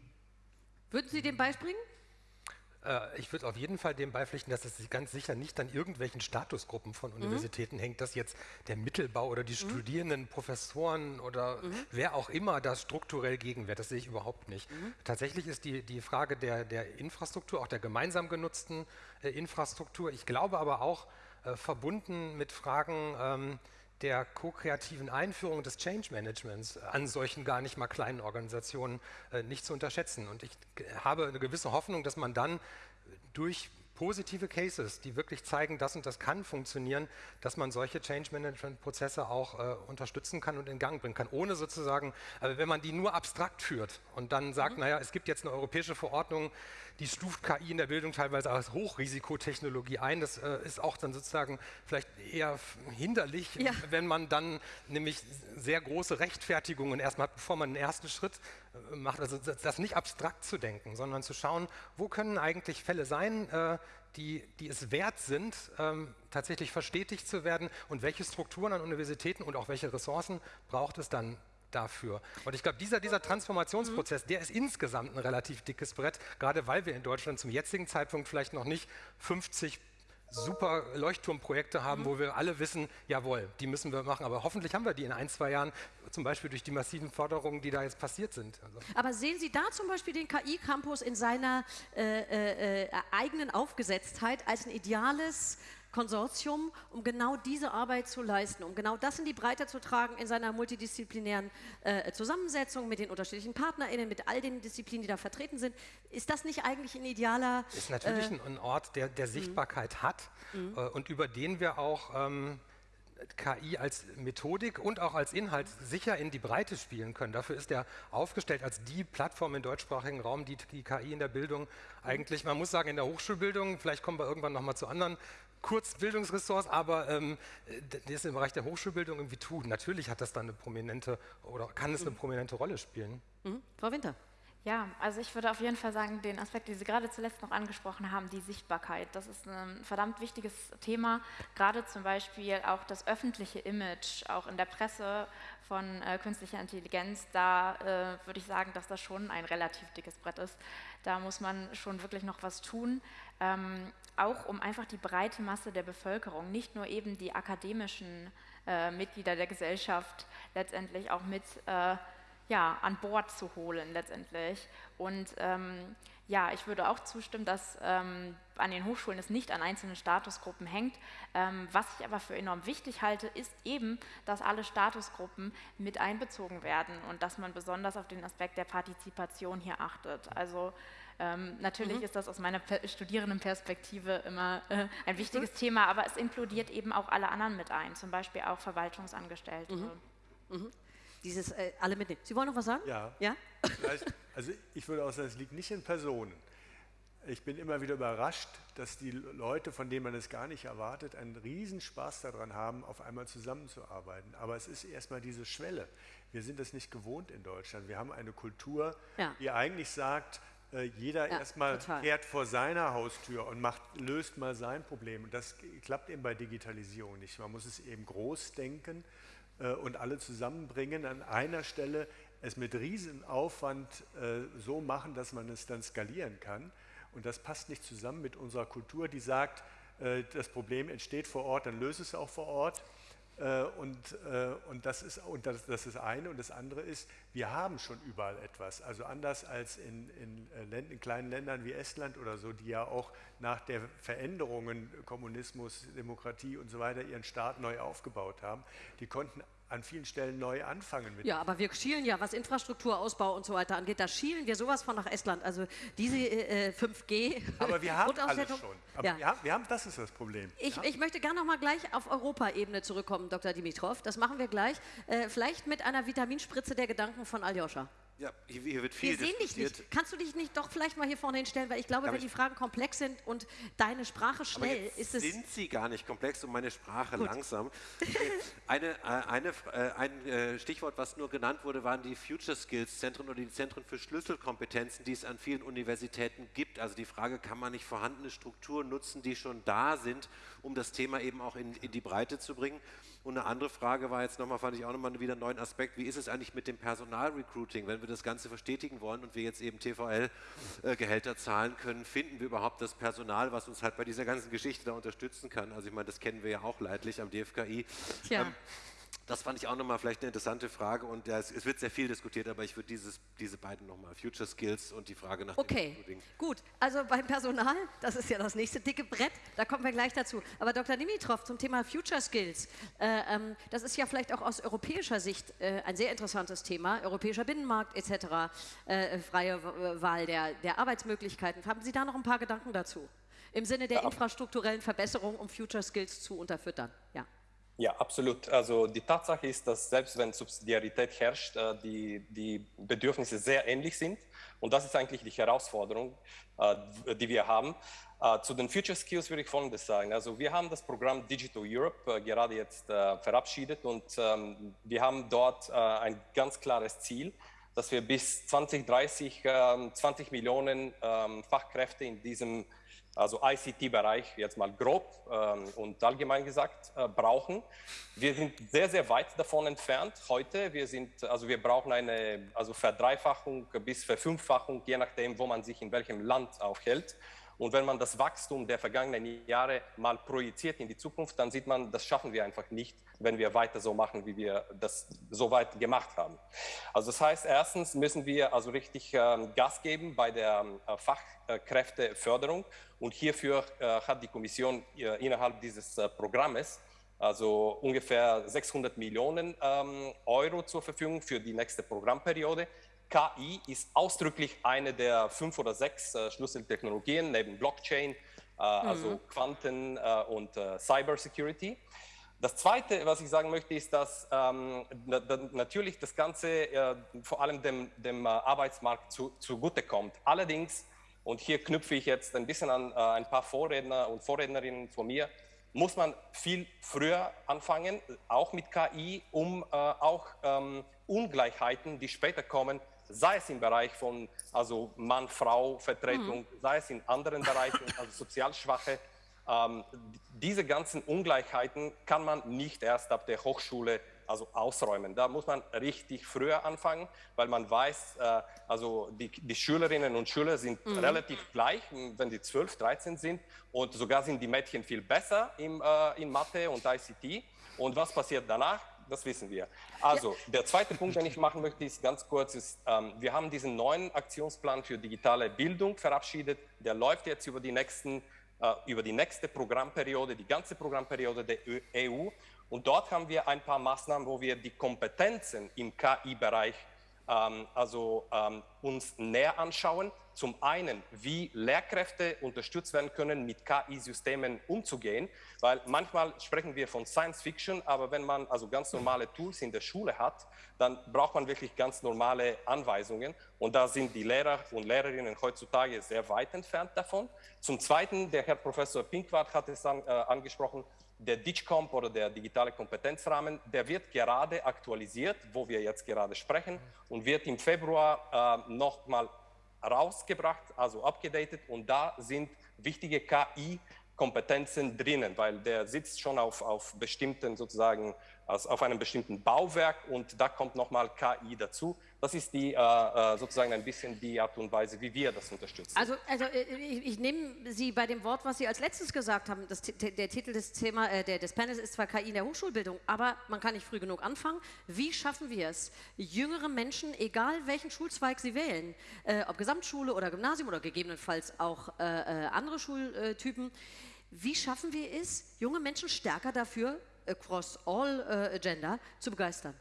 Würden Sie dem beispringen? Äh, ich würde auf jeden Fall dem beipflichten, dass es ganz sicher nicht an irgendwelchen Statusgruppen von mhm. Universitäten mhm. hängt, dass jetzt der Mittelbau oder die mhm. Studierenden, Professoren oder mhm. wer auch immer da strukturell gegenwehrt. Das sehe ich überhaupt nicht. Mhm. Tatsächlich ist die, die Frage der, der Infrastruktur, auch der gemeinsam genutzten äh, Infrastruktur, ich glaube aber auch äh, verbunden mit Fragen, ähm, der ko-kreativen Einführung des Change Managements an solchen gar nicht mal kleinen Organisationen äh, nicht zu unterschätzen. Und ich habe eine gewisse Hoffnung, dass man dann durch positive Cases, die wirklich zeigen, das und das kann funktionieren, dass man solche Change Management Prozesse auch äh, unterstützen kann und in Gang bringen kann, ohne sozusagen, also wenn man die nur abstrakt führt und dann sagt, mhm. naja, es gibt jetzt eine europäische Verordnung, die stuft KI in der Bildung teilweise als Hochrisikotechnologie ein. Das äh, ist auch dann sozusagen vielleicht eher hinderlich, ja. wenn man dann nämlich sehr große Rechtfertigungen erstmal hat, bevor man einen ersten Schritt äh, macht. Also das, nicht abstrakt zu denken, sondern zu schauen, wo können eigentlich Fälle sein, äh, die, die, es wert sind, ähm, tatsächlich verstetigt zu werden und welche Strukturen an Universitäten und auch welche Ressourcen braucht es dann dafür. Und ich glaube, dieser, dieser Transformationsprozess, der ist insgesamt ein relativ dickes Brett, gerade weil wir in Deutschland zum jetzigen Zeitpunkt vielleicht noch nicht 50 super Leuchtturmprojekte haben, mhm. wo wir alle wissen, jawohl, die müssen wir machen. Aber hoffentlich haben wir die in ein, zwei Jahren, zum Beispiel durch die massiven Förderungen, die da jetzt passiert sind. Also. Aber sehen Sie da zum Beispiel den KI-Campus in seiner äh, äh, äh, eigenen Aufgesetztheit als ein ideales Konsortium, um genau diese Arbeit zu leisten, um genau das in die Breite zu tragen in seiner multidisziplinären äh, Zusammensetzung mit den unterschiedlichen PartnerInnen, mit all den Disziplinen, die da vertreten sind. Ist das nicht eigentlich ein idealer... Ist natürlich äh, ein Ort, der, der Sichtbarkeit mhm. hat mhm. äh, und über den wir auch... Ähm, KI als Methodik und auch als Inhalt sicher in die Breite spielen können. Dafür ist er aufgestellt als die Plattform im deutschsprachigen Raum, die die KI in der Bildung eigentlich, man muss sagen, in der Hochschulbildung, vielleicht kommen wir irgendwann nochmal zu anderen Kurzbildungsressorts, aber ähm, das im Bereich der Hochschulbildung irgendwie tut. Natürlich hat das dann eine prominente oder kann es eine prominente Rolle spielen. Mhm. Frau Winter. Ja, also ich würde auf jeden Fall sagen, den Aspekt, den Sie gerade zuletzt noch angesprochen haben, die Sichtbarkeit, das ist ein verdammt wichtiges Thema. Gerade zum Beispiel auch das öffentliche Image, auch in der Presse von äh, künstlicher Intelligenz, da äh, würde ich sagen, dass das schon ein relativ dickes Brett ist. Da muss man schon wirklich noch was tun. Ähm, auch um einfach die breite Masse der Bevölkerung, nicht nur eben die akademischen äh, Mitglieder der Gesellschaft letztendlich auch mit äh, ja, an Bord zu holen letztendlich. Und ähm, ja, ich würde auch zustimmen, dass ähm, an den Hochschulen es nicht an einzelnen Statusgruppen hängt. Ähm, was ich aber für enorm wichtig halte, ist eben, dass alle Statusgruppen mit einbezogen werden und dass man besonders auf den Aspekt der Partizipation hier achtet. Also ähm, natürlich mhm. ist das aus meiner Studierendenperspektive immer äh, ein wichtiges mhm. Thema, aber es inkludiert eben auch alle anderen mit ein, zum Beispiel auch Verwaltungsangestellte. Mhm. Dieses äh, alle mitnehmen. Sie wollen noch was sagen? Ja. ja? Also ich würde auch sagen, es liegt nicht in Personen. Ich bin immer wieder überrascht, dass die Leute, von denen man es gar nicht erwartet, einen Riesenspaß daran haben, auf einmal zusammenzuarbeiten. Aber es ist erstmal diese Schwelle. Wir sind das nicht gewohnt in Deutschland. Wir haben eine Kultur, ja. die eigentlich sagt, äh, jeder ja, erstmal kehrt vor seiner Haustür und macht, löst mal sein Problem. Und das klappt eben bei Digitalisierung nicht. Man muss es eben groß denken äh, und alle zusammenbringen an einer Stelle, es mit Riesenaufwand äh, so machen, dass man es dann skalieren kann. Und das passt nicht zusammen mit unserer Kultur, die sagt, das Problem entsteht vor Ort, dann löse es auch vor Ort. Äh, und, äh, und, das ist, und das, das ist eine. Und das andere ist, wir haben schon überall etwas. Also anders als in, in, äh, Länd, in kleinen Ländern wie Estland oder so, die ja auch nach der Veränderungen Kommunismus, Demokratie und so weiter ihren Staat neu aufgebaut haben. Die konnten an vielen Stellen neu anfangen. Mit ja, aber wir schielen ja, was Infrastrukturausbau und so weiter angeht, da schielen wir sowas von nach Estland. Also diese äh, 5G. (laughs) Aber wir haben (laughs) alles schon. Aber ja. wir, haben, das ist das Problem. Ich, ja. ich möchte gerne noch mal gleich auf Europaebene zurückkommen, Dr. Dimitrov. Das machen wir gleich. Äh, vielleicht mit einer Vitaminspritze der Gedanken von Aljoscha. Ja, hier, hier wird viel Wir sehen dich nicht. Kannst du dich nicht doch vielleicht mal hier vorne hinstellen, weil ich glaube, Ja, wenn die Fragen komplex sind und deine Sprache schnell, ist es sind sie gar nicht komplex und meine Sprache langsam. (laughs) Eine, äh, eine, äh, ein äh, Stichwort, was nur genannt wurde, waren die Future Skills Zentren oder die Zentren für Schlüsselkompetenzen, die es an vielen Universitäten gibt. Also die Frage, kann man nicht vorhandene Strukturen nutzen, die schon da sind, um das Thema eben auch in, in die Breite zu bringen? Und eine andere Frage war jetzt nochmal, fand ich auch nochmal wieder einen neuen Aspekt, wie ist es eigentlich mit dem Personalrecruiting, wenn wir das Ganze verstetigen wollen und wir jetzt eben TVL-Gehälter zahlen können, finden wir überhaupt das Personal, was uns halt bei dieser ganzen Geschichte da unterstützen kann? Also ich meine, das kennen wir ja auch leidlich am DFKI. Tja. Ähm, das fand ich auch nochmal vielleicht eine interessante Frage und ja, es, es wird sehr viel diskutiert, aber ich würde dieses, diese beiden nochmal, Future Skills und die Frage nach dem Okay, Recruiting. gut. Also beim Personal, das ist ja das nächste dicke Brett, da kommen wir gleich dazu. Aber Dr. Dimitrov zum Thema Future Skills, äh, ähm, das ist ja vielleicht auch aus europäischer Sicht äh, ein sehr interessantes Thema, europäischer Binnenmarkt etc., äh, freie W- Wahl der, der Arbeitsmöglichkeiten. Haben Sie da noch ein paar Gedanken dazu? Im Sinne der infrastrukturellen Verbesserung, um Future Skills zu unterfüttern? Ja. Ja, absolut. Also die Tatsache ist, dass selbst wenn Subsidiarität herrscht, äh, die, die Bedürfnisse sehr ähnlich sind. Und das ist eigentlich die Herausforderung, äh, die wir haben. Äh, Zu den Future Skills würde ich Folgendes sagen. Also wir haben das Programm Digital Europe gerade jetzt verabschiedet und ähm, wir haben dort ein ganz klares Ziel, dass wir bis 2030 ähm, 20 Millionen ähm, Fachkräfte in diesem also ICT-Bereich jetzt mal grob ähm, und allgemein gesagt äh, brauchen. Wir sind sehr, sehr weit davon entfernt heute. Wir sind, also wir brauchen eine also Verdreifachung bis Verfünffachung, je nachdem, wo man sich in welchem Land aufhält. Und wenn man das Wachstum der vergangenen Jahre mal projiziert in die Zukunft, dann sieht man, das schaffen wir einfach nicht, wenn wir weiter so machen, wie wir das so weit gemacht haben. Also das heißt, erstens müssen wir also richtig ähm, Gas geben bei der äh, Fachkräfteförderung. Und hierfür äh, hat die Kommission äh, innerhalb dieses äh, Programmes also ungefähr 600 Millionen ähm, Euro zur Verfügung für die nächste Programmperiode. KI ist ausdrücklich eine der fünf oder sechs äh, Schlüsseltechnologien neben Blockchain, äh, also Quanten äh, und äh, Cybersecurity. Das Zweite, was ich sagen möchte, ist, dass ähm, na, da, natürlich das Ganze äh, vor allem dem, dem äh, Arbeitsmarkt zu, zugutekommt. Allerdings, und hier knüpfe ich jetzt ein bisschen an ein paar Vorredner und Vorrednerinnen von mir, muss man viel früher anfangen, auch mit KI, um äh, auch ähm, Ungleichheiten, die später kommen, sei es im Bereich von also Mann-Frau-Vertretung, sei es in anderen Bereichen, (laughs) also sozial Schwache, ähm, diese ganzen Ungleichheiten kann man nicht erst ab der Hochschule also ausräumen. Da muss man richtig früher anfangen, weil man weiß, äh, also die, die Schülerinnen und Schüler sind relativ gleich, wenn die 12, 13 sind und sogar sind die Mädchen viel besser im, äh, in Mathe und ICT. Und was passiert danach? Das wissen wir. Also, der zweite Punkt, den ich machen möchte, ist ganz kurz, ist, ähm, wir haben diesen neuen Aktionsplan für digitale Bildung verabschiedet. Der läuft jetzt über die nächsten äh, über die nächste Programmperiode, die ganze Programmperiode der EU. Und dort haben wir ein paar Maßnahmen, wo wir die Kompetenzen im KI-Bereich ähm, also ähm, uns näher anschauen. Zum einen, wie Lehrkräfte unterstützt werden können, mit KI-Systemen umzugehen, weil manchmal sprechen wir von Science Fiction, aber wenn man also ganz normale Tools in der Schule hat, dann braucht man wirklich ganz normale Anweisungen und da sind die Lehrer und Lehrerinnen heutzutage sehr weit entfernt davon. Zum Zweiten, der Herr Professor Pinkwart hat es an, äh, angesprochen, der DIGCOMP oder der digitale Kompetenzrahmen, der wird gerade aktualisiert, wo wir jetzt gerade sprechen und wird im Februar äh, nochmal rausgebracht, also abgedatet. Und da sind wichtige KI-Kompetenzen drinnen, weil der sitzt schon auf, auf bestimmten sozusagen, also auf einem bestimmten Bauwerk und da kommt nochmal KI dazu. Das ist die äh, äh, sozusagen ein bisschen die Art und Weise, wie wir das unterstützen. Also, also äh, ich, ich nehme Sie bei dem Wort, was Sie als letztes gesagt haben. Das, der Titel des, Thema, äh, der, des Panels ist zwar KI in der Hochschulbildung, aber man kann nicht früh genug anfangen. Wie schaffen wir es, jüngere Menschen, egal welchen Schulzweig sie wählen, äh, ob Gesamtschule oder Gymnasium oder gegebenenfalls auch andere Schultypen, wie schaffen wir es, junge Menschen stärker dafür, across all äh, gender, zu begeistern?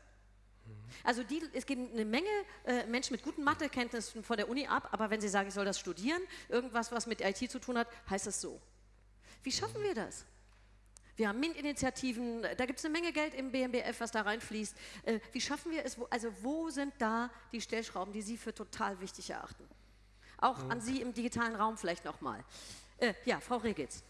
Also die, es gehen eine Menge äh, Menschen mit guten Mathekenntnissen von der Uni ab, aber wenn sie sagen, ich soll das studieren, irgendwas, was mit IT zu tun hat, heißt es so. Wie schaffen wir das? Wir haben MINT-Initiativen, da gibt es eine Menge Geld im BMBF, was da reinfließt. Äh, wie schaffen wir es, wo, also wo sind da die Stellschrauben, die Sie für total wichtig erachten? Auch mhm. an Sie im digitalen Raum vielleicht nochmal. Äh, ja, Frau Regitz.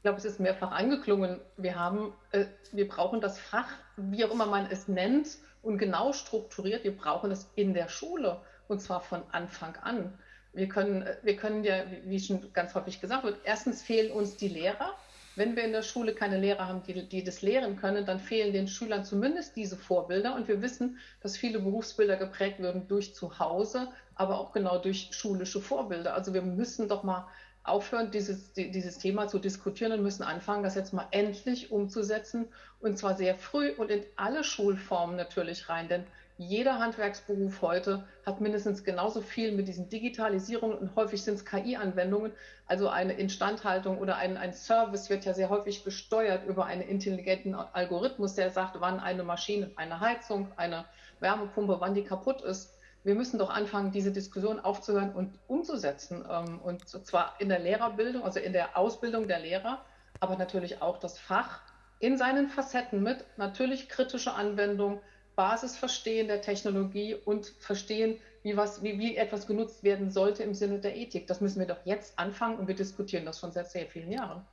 Ich glaube, es ist mehrfach angeklungen. Wir, haben, äh, wir brauchen das Fach, wie auch immer man es nennt, und genau strukturiert. Wir brauchen es in der Schule und zwar von Anfang an. Wir können, äh, wir können ja, wie schon ganz häufig gesagt wird, erstens fehlen uns die Lehrer. Wenn wir in der Schule keine Lehrer haben, die, die das lehren können, dann fehlen den Schülern zumindest diese Vorbilder. Und wir wissen, dass viele Berufsbilder geprägt werden durch Zuhause, aber auch genau durch schulische Vorbilder. Also wir müssen doch mal aufhören, dieses, dieses Thema zu diskutieren und müssen anfangen, das jetzt mal endlich umzusetzen und zwar sehr früh und in alle Schulformen natürlich rein. Denn jeder Handwerksberuf heute hat mindestens genauso viel mit diesen Digitalisierungen und häufig sind es KI-Anwendungen. Also eine Instandhaltung oder ein, ein Service wird ja sehr häufig gesteuert über einen intelligenten Algorithmus, der sagt, wann eine Maschine, eine Heizung, eine Wärmepumpe, wann die kaputt ist. Wir müssen doch anfangen, diese Diskussion aufzuhören und umzusetzen. Ähm, und zwar in der Lehrerbildung, also in der Ausbildung der Lehrer, aber natürlich auch das Fach in seinen Facetten mit natürlich kritischer Anwendung, Basisverstehen der Technologie und Verstehen, wie, was, wie, wie etwas genutzt werden sollte im Sinne der Ethik. Das müssen wir doch jetzt anfangen und wir diskutieren das schon seit sehr vielen Jahren.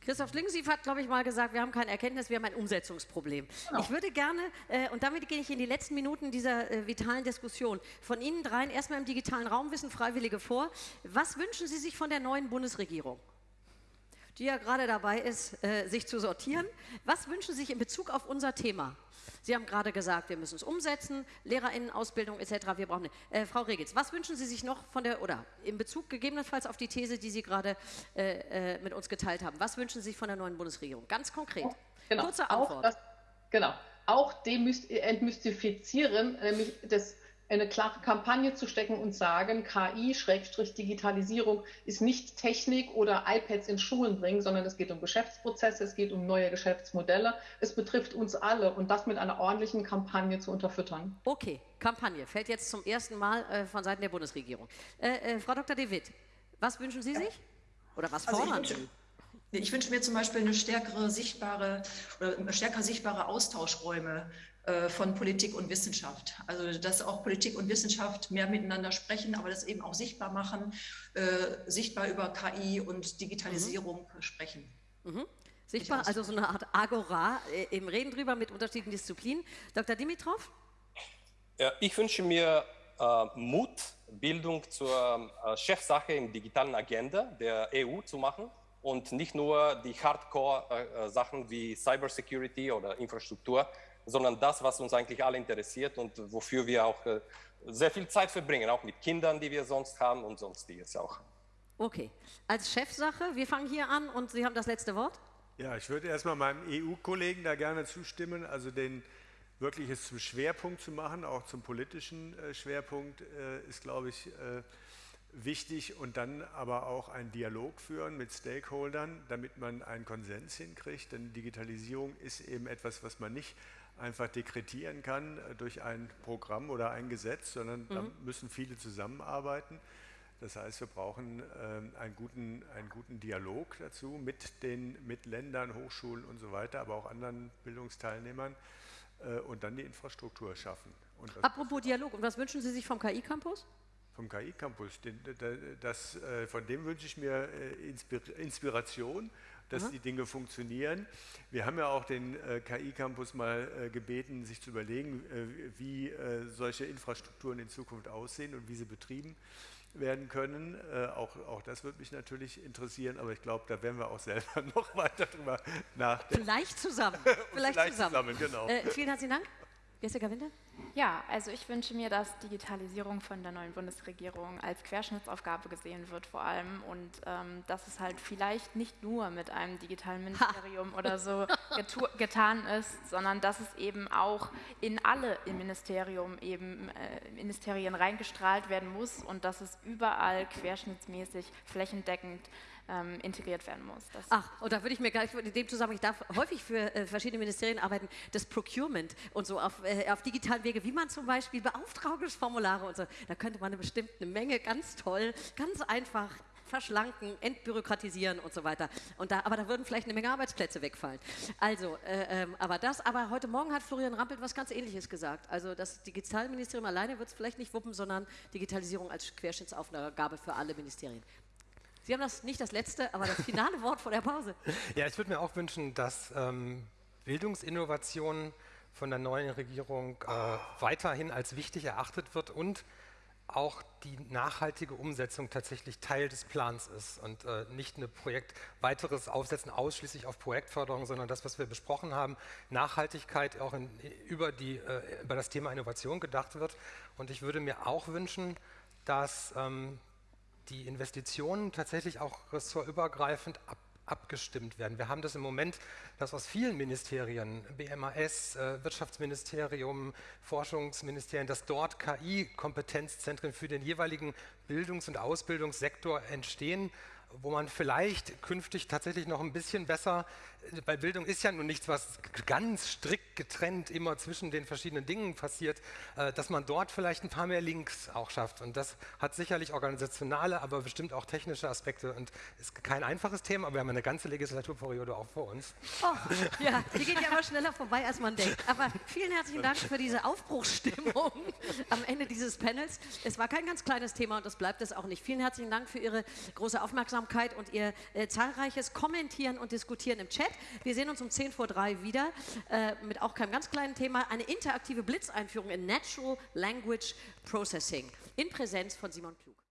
Christoph Schlingensief hat, glaube ich, mal gesagt, wir haben kein Erkenntnis, wir haben ein Umsetzungsproblem. Genau. Ich würde gerne, äh, und damit gehe ich in die letzten Minuten dieser äh, vitalen Diskussion, von Ihnen dreien erstmal im digitalen Raum wissen Freiwillige vor. Was wünschen Sie sich von der neuen Bundesregierung? Die ja gerade dabei ist, äh, sich zu sortieren. Was wünschen Sie sich in Bezug auf unser Thema? Sie haben gerade gesagt, wir müssen es umsetzen, Lehrerinnenausbildung etc. Wir brauchen äh, Frau Regitz, was wünschen Sie sich noch von der oder in Bezug gegebenenfalls auf die These, die Sie gerade äh, äh, mit uns geteilt haben? Was wünschen Sie sich von der neuen Bundesregierung? Ganz konkret. Genau. Kurze Antwort. Auch das, genau. Auch demystifizieren, nämlich das eine klare Kampagne zu stecken und sagen, KI-Digitalisierung ist nicht Technik oder iPads in Schulen bringen, sondern es geht um Geschäftsprozesse, es geht um neue Geschäftsmodelle. Es betrifft uns alle und das mit einer ordentlichen Kampagne zu unterfüttern. Okay, Kampagne fällt jetzt zum ersten Mal äh, von Seiten der Bundesregierung. Äh, äh, Frau Dr. De Witt, was wünschen Sie sich? Oder was also fordern Sie? Ich wünsche mir zum Beispiel eine stärkere sichtbare oder stärker sichtbare Austauschräume von Politik und Wissenschaft. Also dass auch Politik und Wissenschaft mehr miteinander sprechen, aber das eben auch sichtbar machen, äh, sichtbar über KI und Digitalisierung mhm. sprechen. Mhm. Sichtbar, also so eine Art Agora, äh, eben reden drüber mit unterschiedlichen Disziplinen. Dr. Dimitrov? Ja, ich wünsche mir äh, Mut, Bildung zur äh, Chefsache in digitalen Agenda der EU zu machen und nicht nur die Hardcore-Sachen äh, wie Cybersecurity oder Infrastruktur, sondern das, was uns eigentlich alle interessiert und wofür wir auch äh, sehr viel Zeit verbringen, auch mit Kindern, die wir sonst haben und sonstiges auch. Okay, als Chefsache, wir fangen hier an und Sie haben das letzte Wort. Ja, ich würde erstmal meinem EU-Kollegen da gerne zustimmen, also den wirklich es zum Schwerpunkt zu machen, auch zum politischen äh, Schwerpunkt äh, ist, glaube ich, wichtig und dann aber auch einen Dialog führen mit Stakeholdern, damit man einen Konsens hinkriegt, denn Digitalisierung ist eben etwas, was man nicht einfach dekretieren kann äh, durch ein Programm oder ein Gesetz, sondern mhm. da müssen viele zusammenarbeiten. Das heißt, wir brauchen äh, einen, guten, einen guten Dialog dazu mit den mit Ländern, Hochschulen und so weiter, aber auch anderen Bildungsteilnehmern äh, und dann die Infrastruktur schaffen. Apropos Dialog, und was wünschen Sie sich vom KI-Campus? Vom KI-Campus, äh, von dem wünsche ich mir äh, Inspiration dass Aha. die Dinge funktionieren. Wir haben ja auch den äh, KI-Campus mal äh, gebeten, sich zu überlegen, äh, wie äh, solche Infrastrukturen in Zukunft aussehen und wie sie betrieben werden können. Äh, auch, auch das würde mich natürlich interessieren, aber ich glaube, da werden wir auch selber (laughs) noch weiter drüber nachdenken. Vielleicht zusammen. (laughs) Vielleicht, Vielleicht zusammen. zusammen genau. Äh, vielen herzlichen Dank. Jessica Winter? Ja, also ich wünsche mir, dass Digitalisierung von der neuen Bundesregierung als Querschnittsaufgabe gesehen wird vor allem und ähm, dass es halt vielleicht nicht nur mit einem digitalen Ministerium ha. oder so getan ist, sondern dass es eben auch in alle im Ministerium eben äh, Ministerien reingestrahlt werden muss und dass es überall querschnittsmäßig flächendeckend ähm, integriert werden muss. Das Ach, und da würde ich mir gleich in dem Zusammenhang, ich darf häufig für äh, verschiedene Ministerien arbeiten, das Procurement und so auf, äh, auf digitalen Wege, wie man zum Beispiel Beauftragungsformulare und so, da könnte man eine Menge ganz toll, ganz einfach verschlanken, entbürokratisieren und so weiter. Und da, aber da würden vielleicht eine Menge Arbeitsplätze wegfallen. Also, äh, ähm, aber das, aber heute Morgen hat Florian Rampelt was ganz Ähnliches gesagt. Also das Digitalministerium alleine wird es vielleicht nicht wuppen, sondern Digitalisierung als Querschnittsaufgabe für alle Ministerien. Sie haben das nicht das letzte, aber das finale Wort vor der Pause. (laughs) Ja, ich würde mir auch wünschen, dass ähm, Bildungsinnovation von der neuen Regierung äh, weiterhin als wichtig erachtet wird und auch die nachhaltige Umsetzung tatsächlich Teil des Plans ist und äh, nicht ein Projekt weiteres Aufsetzen ausschließlich auf Projektförderung, sondern das, was wir besprochen haben, Nachhaltigkeit auch in, über, die, äh, über das Thema Innovation gedacht wird. Und ich würde mir auch wünschen, dass ähm, die Investitionen tatsächlich auch ressortübergreifend ab abgestimmt werden. Wir haben das im Moment, dass aus vielen Ministerien, BMAS, äh, Wirtschaftsministerium, Forschungsministerien, dass dort KI-Kompetenzzentren für den jeweiligen Bildungs- und Ausbildungssektor entstehen wo man vielleicht künftig tatsächlich noch ein bisschen besser, bei Bildung ist ja nun nichts, was ganz strikt getrennt immer zwischen den verschiedenen Dingen passiert, äh, dass man dort vielleicht ein paar mehr Links auch schafft. Und das hat sicherlich organisationale, aber bestimmt auch technische Aspekte und ist kein einfaches Thema, aber wir haben eine ganze Legislaturperiode auch vor uns. Oh, ja, die geht ja immer schneller vorbei, als man denkt. Aber vielen herzlichen Dank für diese Aufbruchsstimmung (laughs) am Ende dieses Panels. Es war kein ganz kleines Thema und das bleibt es auch nicht. Vielen herzlichen Dank für Ihre große Aufmerksamkeit. Und Ihr äh, zahlreiches Kommentieren und Diskutieren im Chat. Wir sehen uns um 10 vor 3 wieder äh, mit auch keinem ganz kleinen Thema. Eine interaktive Blitzeinführung in Natural Language Processing in Präsenz von Simon Klug.